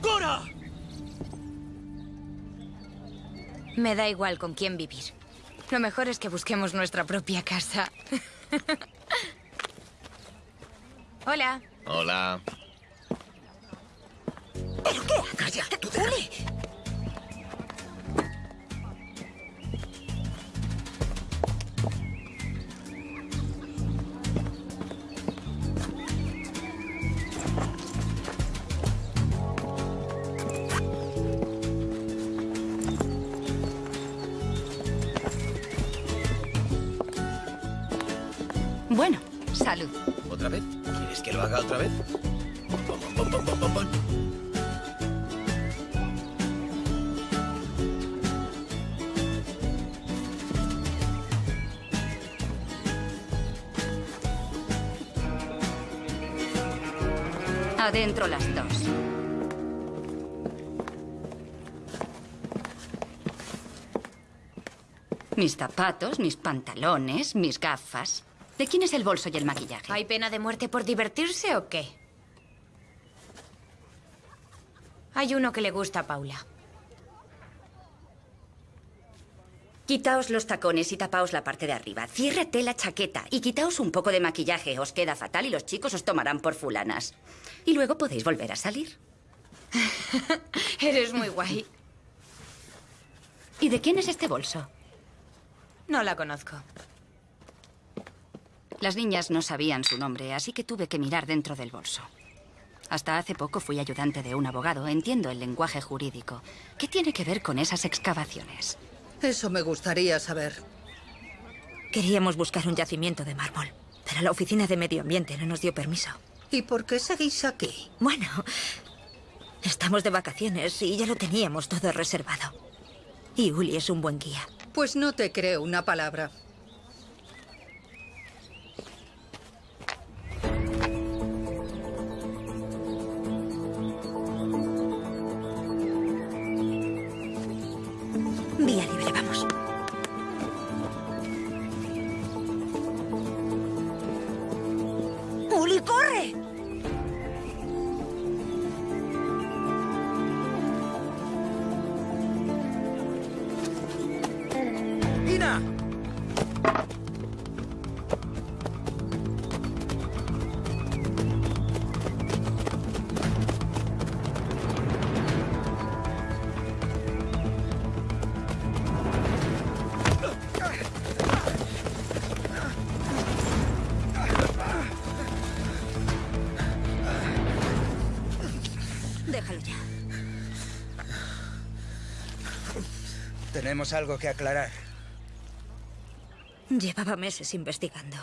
¡Cora! Me da igual con quién vivir. Lo mejor es que busquemos nuestra propia casa. (laughs) Hola. Hola. ¿Pero qué haces? ¡Uli! Bueno, Adentro las dos. Mis zapatos, mis pantalones, mis gafas. ¿De quién es el bolso y el maquillaje? ¿Hay pena de muerte por divertirse o qué? Hay uno que le gusta a Paula. Quitaos los tacones y tapaos la parte de arriba. Ciérrate la chaqueta y quitaos un poco de maquillaje. Os queda fatal y los chicos os tomarán por fulanas. Y luego podéis volver a salir. (laughs) Eres muy guay. ¿Y de quién es este bolso? No la conozco. Las niñas no sabían su nombre, así que tuve que mirar dentro del bolso. Hasta hace poco fui ayudante de un abogado. Entiendo el lenguaje jurídico. ¿Qué tiene que ver con esas excavaciones? Eso me gustaría saber. Queríamos buscar un yacimiento de mármol, pero la oficina de medio ambiente no nos dio permiso. ¿Y por qué seguís aquí? Bueno, estamos de vacaciones y ya lo teníamos todo reservado. Y Uli es un buen guía. Pues no te creo una palabra. Tenemos algo que aclarar. Llevaba meses investigando.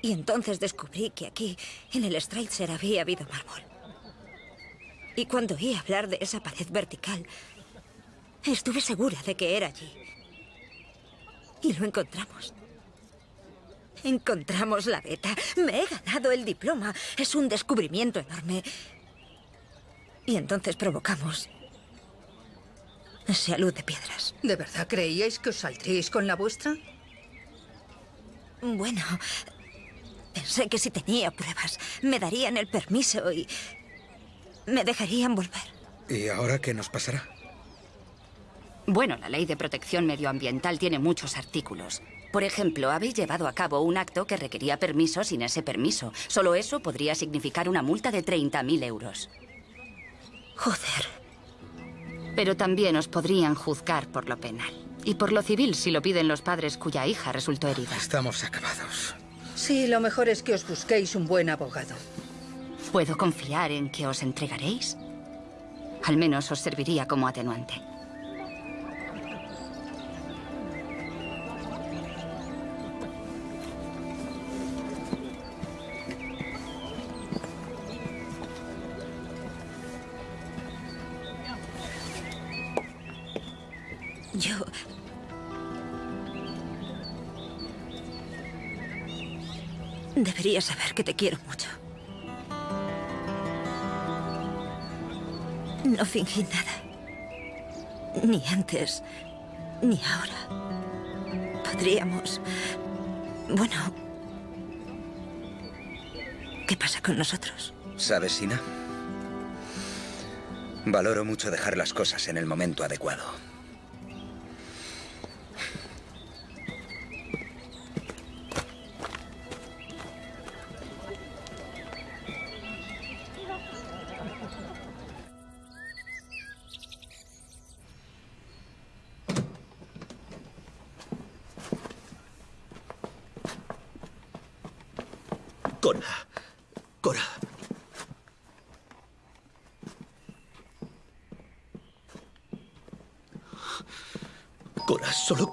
Y entonces descubrí que aquí, en el Streitzer, había habido mármol. Y cuando oí hablar de esa pared vertical, estuve segura de que era allí. Y lo encontramos. Encontramos la beta. Me he ganado el diploma. Es un descubrimiento enorme. Y entonces provocamos ese alud de piedras. ¿De verdad creíais que os saldríais con la vuestra? Bueno, pensé que si tenía pruebas, me darían el permiso y me dejarían volver. ¿Y ahora qué nos pasará? Bueno, la ley de protección medioambiental tiene muchos artículos. Por ejemplo, habéis llevado a cabo un acto que requería permiso sin ese permiso. Solo eso podría significar una multa de 30.000 euros. Joder. Pero también os podrían juzgar por lo penal. Y por lo civil si lo piden los padres cuya hija resultó herida. Estamos acabados. Sí, lo mejor es que os busquéis un buen abogado. ¿Puedo confiar en que os entregaréis? Al menos os serviría como atenuante. Deberías saber que te quiero mucho. No fingí nada. Ni antes, ni ahora. Podríamos... Bueno... ¿Qué pasa con nosotros? ¿Sabes, Sina? Valoro mucho dejar las cosas en el momento adecuado.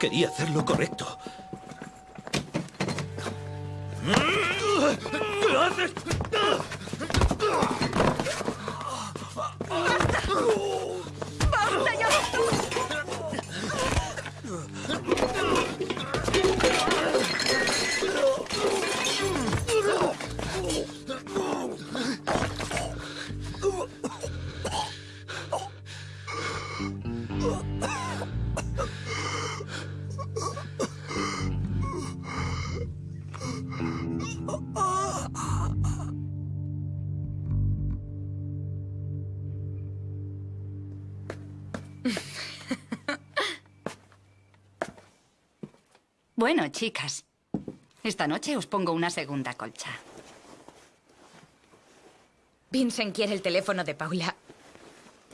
Quería hacer lo correcto. Chicas, esta noche os pongo una segunda colcha. Vincent quiere el teléfono de Paula.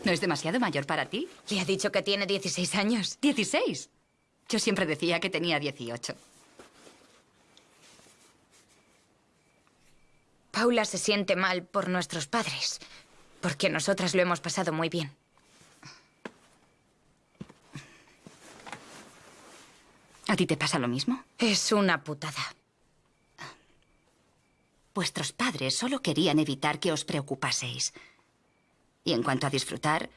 ¿No es demasiado mayor para ti? Le ha dicho que tiene 16 años. ¿16? Yo siempre decía que tenía 18. Paula se siente mal por nuestros padres, porque nosotras lo hemos pasado muy bien. ¿A ti te pasa lo mismo? Es una putada. Vuestros padres solo querían evitar que os preocupaseis. Y en cuanto a disfrutar,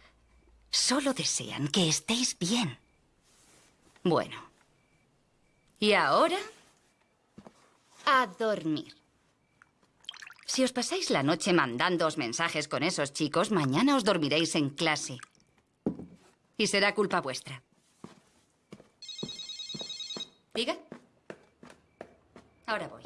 solo desean que estéis bien. Bueno. Y ahora, a dormir. Si os pasáis la noche mandándoos mensajes con esos chicos, mañana os dormiréis en clase. Y será culpa vuestra. ¿Diga? Ahora voy.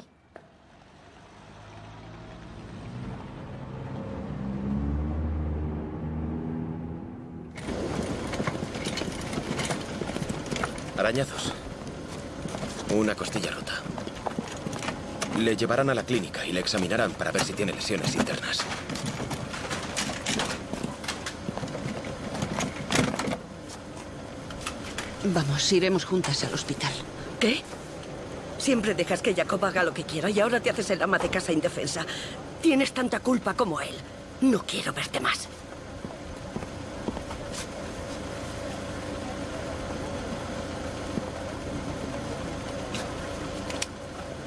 Arañazos. Una costilla rota. Le llevarán a la clínica y le examinarán para ver si tiene lesiones internas. Vamos, iremos juntas al hospital. ¿Qué? Siempre dejas que Jacob haga lo que quiera y ahora te haces el ama de casa indefensa. Tienes tanta culpa como él. No quiero verte más.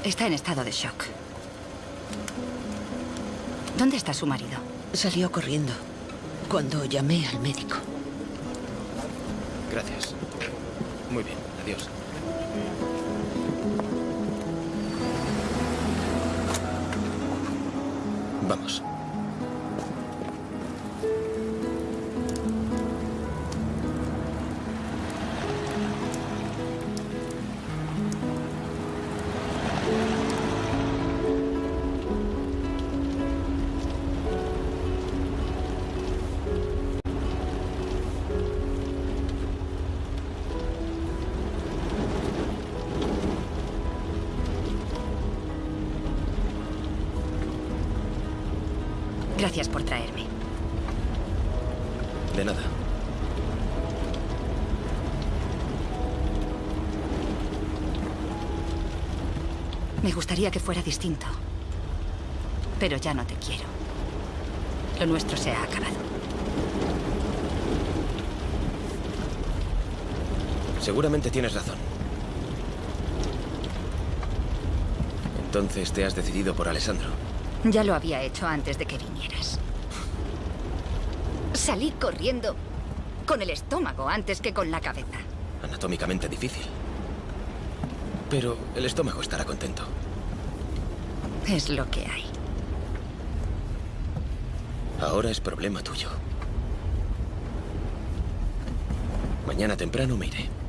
Está en estado de shock. ¿Dónde está su marido? Salió corriendo cuando llamé al médico. Gracias. Muy bien, adiós. Vamos. Gracias por traerme. De nada. Me gustaría que fuera distinto. Pero ya no te quiero. Lo nuestro se ha acabado. Seguramente tienes razón. Entonces te has decidido por Alessandro. Ya lo había hecho antes de que vinieras. Salí corriendo con el estómago antes que con la cabeza. Anatómicamente difícil. Pero el estómago estará contento. Es lo que hay. Ahora es problema tuyo. Mañana temprano me iré.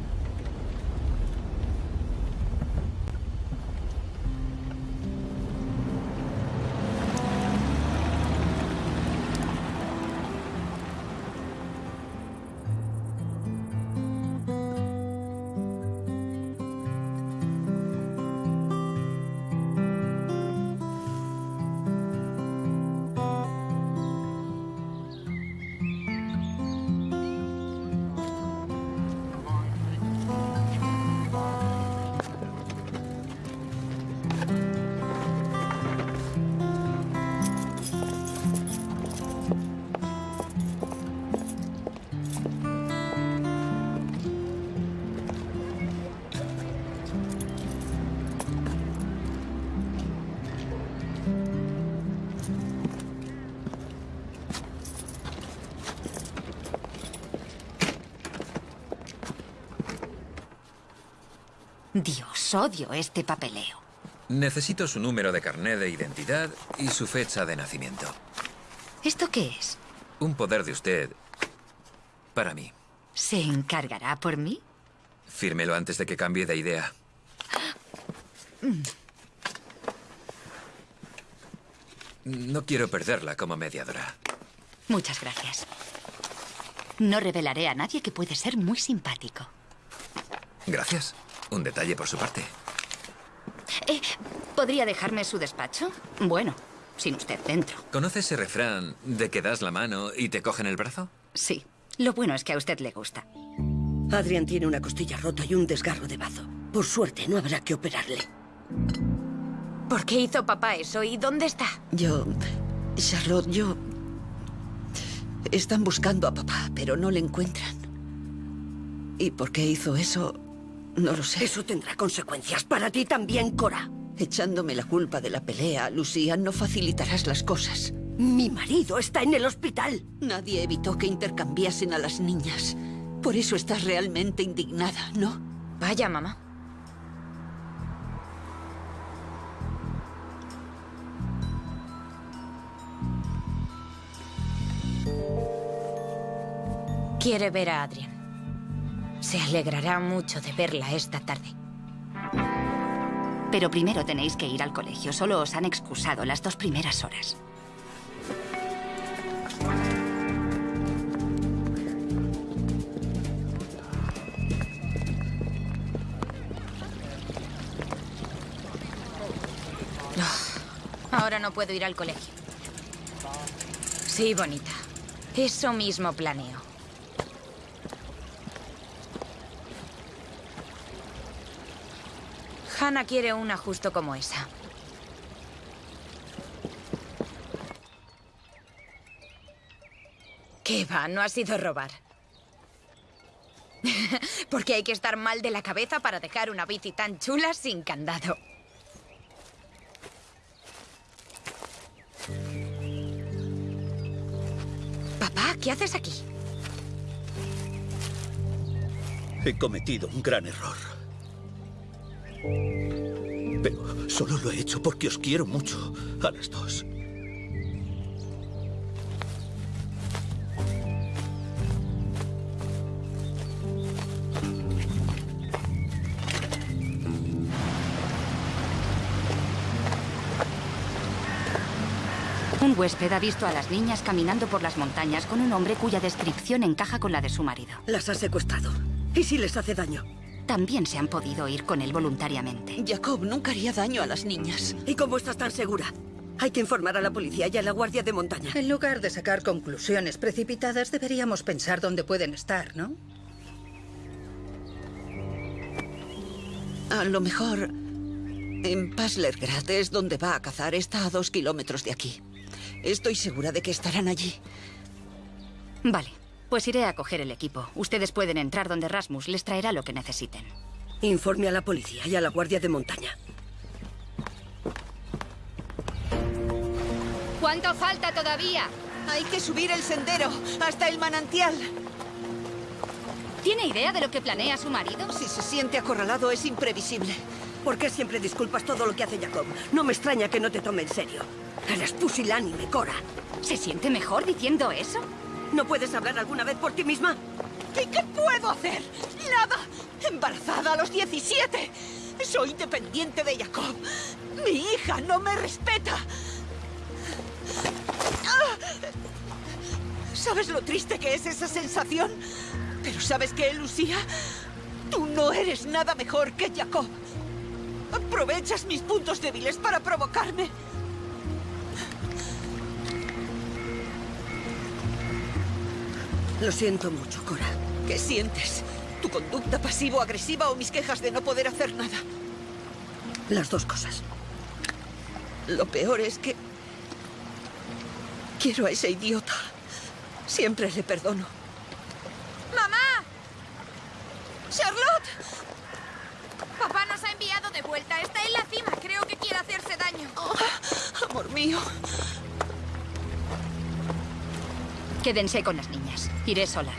Dios, odio este papeleo. Necesito su número de carné de identidad y su fecha de nacimiento. ¿Esto qué es? Un poder de usted para mí. ¿Se encargará por mí? Fírmelo antes de que cambie de idea. No quiero perderla como mediadora. Muchas gracias. No revelaré a nadie que puede ser muy simpático. Gracias. Un detalle por su parte. Eh, ¿Podría dejarme su despacho? Bueno, sin usted dentro. ¿Conoce ese refrán de que das la mano y te cogen el brazo? Sí. Lo bueno es que a usted le gusta. Adrián tiene una costilla rota y un desgarro de bazo. Por suerte, no habrá que operarle. ¿Por qué hizo papá eso y dónde está? Yo... Charlotte, yo... Están buscando a papá, pero no le encuentran. ¿Y por qué hizo eso? No lo sé. Eso tendrá consecuencias para ti también, Cora. Echándome la culpa de la pelea, Lucía, no facilitarás las cosas. Mi marido está en el hospital. Nadie evitó que intercambiasen a las niñas. Por eso estás realmente indignada, ¿no? Vaya, mamá. Quiere ver a Adrian. Se alegrará mucho de verla esta tarde. Pero primero tenéis que ir al colegio. Solo os han excusado las dos primeras horas. Ahora no puedo ir al colegio. Sí, bonita. Eso mismo planeo. Hannah quiere una justo como esa. ¿Qué va? No ha sido robar. (laughs) Porque hay que estar mal de la cabeza para dejar una bici tan chula sin candado. Papá, ¿qué haces aquí? He cometido un gran error. Pero solo lo he hecho porque os quiero mucho, a las dos. Un huésped ha visto a las niñas caminando por las montañas con un hombre cuya descripción encaja con la de su marido. Las ha secuestrado. ¿Y si les hace daño? También se han podido ir con él voluntariamente. Jacob nunca haría daño a las niñas. ¿Y cómo estás tan segura? Hay que informar a la policía y a la Guardia de Montaña. En lugar de sacar conclusiones precipitadas, deberíamos pensar dónde pueden estar, ¿no? A lo mejor en Paslergrad es donde va a cazar. Está a dos kilómetros de aquí. Estoy segura de que estarán allí. Vale, pues iré a coger el equipo. Ustedes pueden entrar donde Rasmus les traerá lo que necesiten. Informe a la policía y a la Guardia de Montaña. ¿Cuánto falta todavía? Hay que subir el sendero hasta el manantial. ¿Tiene idea de lo que planea su marido? Si se siente acorralado es imprevisible. ¿Por qué siempre disculpas todo lo que hace Jacob? No me extraña que no te tome en serio. Eres pusilánime, Cora. ¿Se siente mejor diciendo eso? ¿No puedes hablar alguna vez por ti misma? ¿Y qué puedo hacer? ¡Nada! Embarazada a los 17. Soy dependiente de Jacob. Mi hija no me respeta. ¿Sabes lo triste que es esa sensación? Pero ¿sabes qué, Lucía? Tú no eres nada mejor que Jacob. Aprovechas mis puntos débiles para provocarme. Lo siento mucho, Cora. ¿Qué sientes? ¿Tu conducta pasivo-agresiva o mis quejas de no poder hacer nada? Las dos cosas. Lo peor es que... Quiero a ese idiota. Siempre le perdono. ¡Charlotte! Papá nos ha enviado de vuelta. Está en la cima. Creo que quiere hacerse daño. Oh, amor mío. Quédense con las niñas. Iré sola.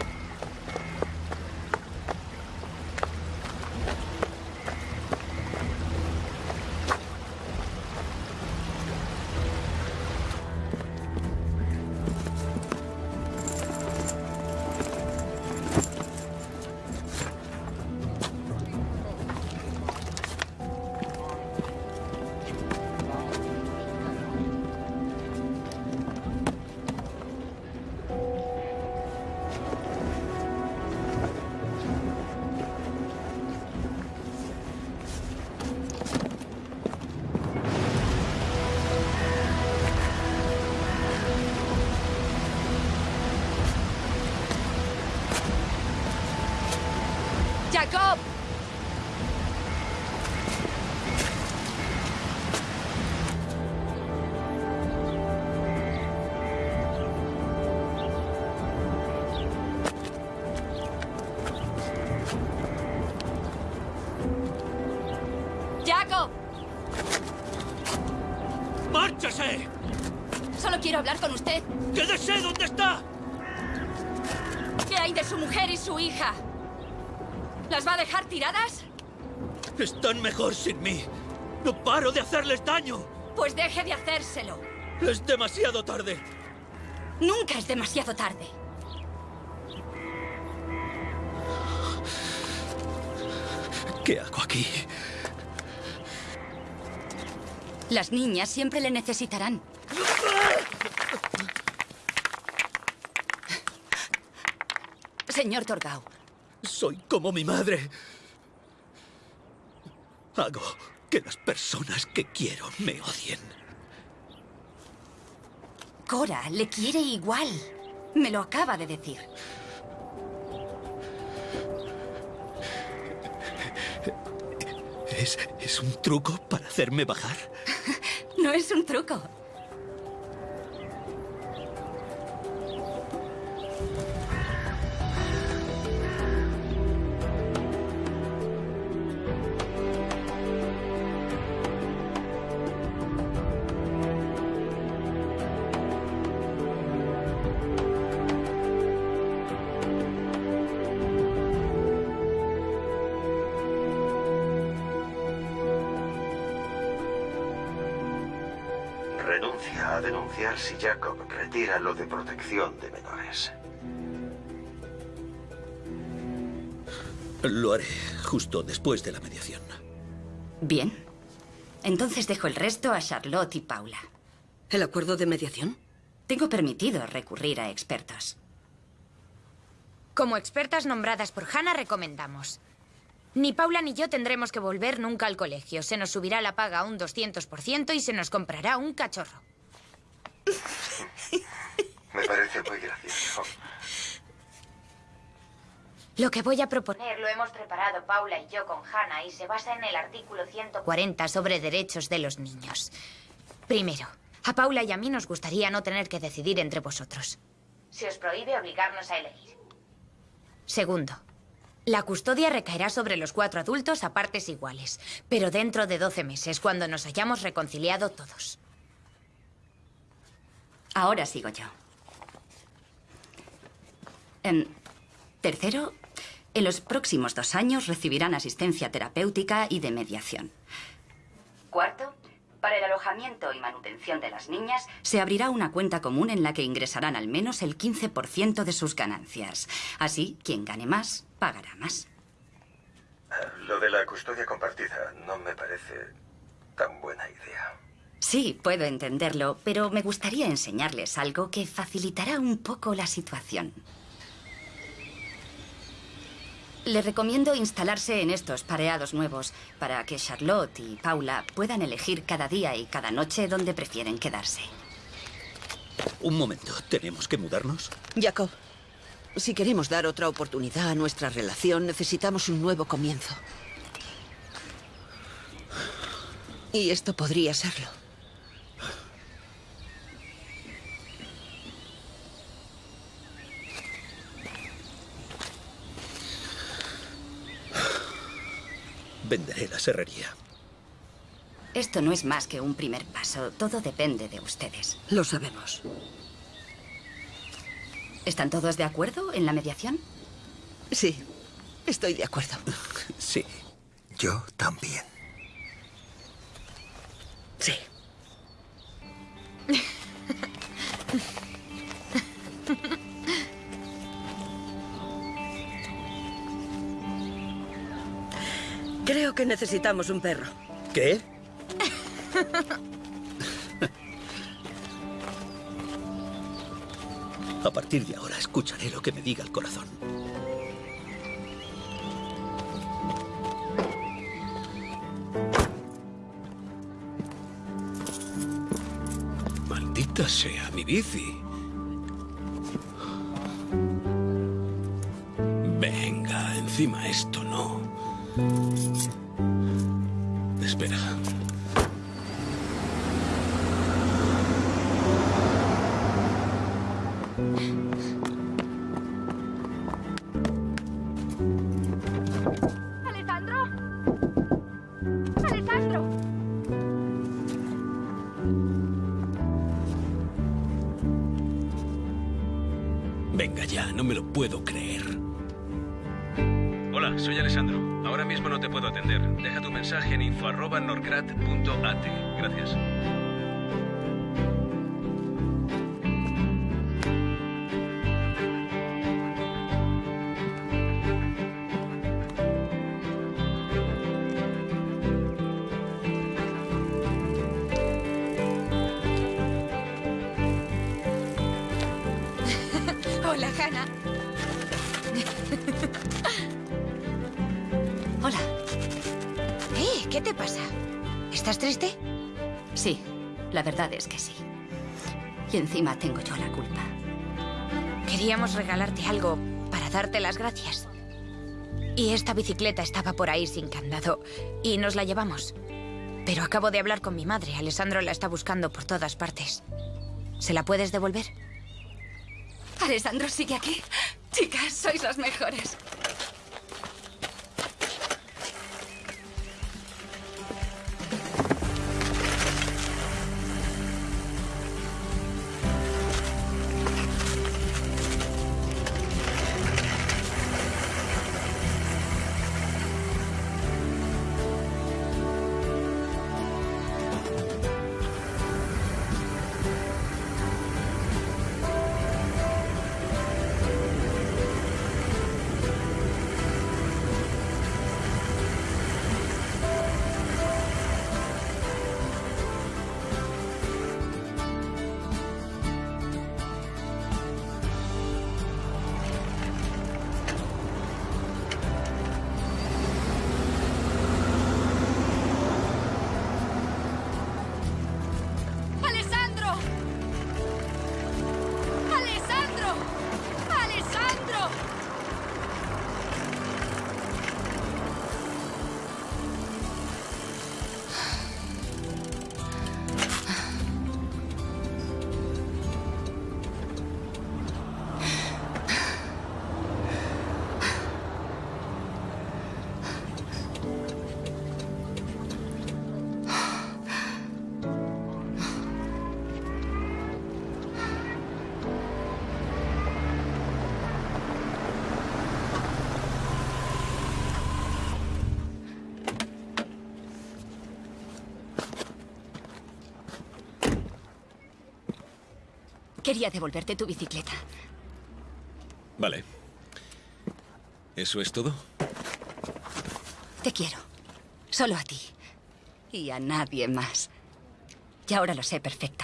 ¿Las va a dejar tiradas? Están mejor sin mí. No paro de hacerles daño. Pues deje de hacérselo. Es demasiado tarde. Nunca es demasiado tarde. ¿Qué hago aquí? Las niñas siempre le necesitarán. Señor Torgau, Soy como mi madre. Hago que las personas que quiero me odien. Cora le quiere igual. Me lo acaba de decir. ¿Es, es un truco para hacerme bajar? (laughs) No es un truco. Renuncia a denunciar si Jacob retira lo de protección de menores. Lo haré justo después de la mediación. Bien. Entonces dejo el resto a Charlotte y Paula. ¿El acuerdo de mediación? Tengo permitido recurrir a expertos. Como expertas nombradas por Hannah, recomendamos. Ni Paula ni yo tendremos que volver nunca al colegio. Se nos subirá la paga a un 200% y se nos comprará un cachorro. (laughs) Me parece muy gracioso. Lo que voy a proponer lo hemos preparado Paula y yo con Hannah y se basa en el artículo 140 sobre derechos de los niños. Primero, a Paula y a mí nos gustaría no tener que decidir entre vosotros. Se os prohíbe obligarnos a elegir. Segundo, la custodia recaerá sobre los cuatro adultos a partes iguales, pero dentro de 12 meses, cuando nos hayamos reconciliado todos. Ahora sigo yo. Em, tercero, en los próximos dos años recibirán asistencia terapéutica y de mediación. Cuarto, para el alojamiento y manutención de las niñas se abrirá una cuenta común en la que ingresarán al menos el 15% de sus ganancias. Así, quien gane más, pagará más. Lo de la custodia compartida no me parece tan buena idea. Sí, puedo entenderlo, pero me gustaría enseñarles algo que facilitará un poco la situación. Les recomiendo instalarse en estos pareados nuevos para que Charlotte y Paula puedan elegir cada día y cada noche dónde prefieren quedarse. Un momento, ¿tenemos que mudarnos? Jacob, si queremos dar otra oportunidad a nuestra relación, necesitamos un nuevo comienzo. Y esto podría serlo. Venderé la serrería. Esto no es más que un primer paso. Todo depende de ustedes. Lo sabemos. ¿Están todos de acuerdo en la mediación? Sí, estoy de acuerdo. Sí. Yo también. Sí. Creo que necesitamos un perro. ¿Qué? A partir de ahora escucharé lo que me diga el corazón. Maldita sea mi bici. Venga, encima esto no. Algo para darte las gracias. Y esta bicicleta estaba por ahí sin candado y nos la llevamos. Pero acabo de hablar con mi madre. Alessandro la está buscando por todas partes. ¿Se la puedes devolver? Alessandro sigue aquí. Chicas, sois las mejores. Quería devolverte tu bicicleta. Vale. ¿Eso es todo? Te quiero. Solo a ti. Y a nadie más. Y ahora lo sé perfectamente.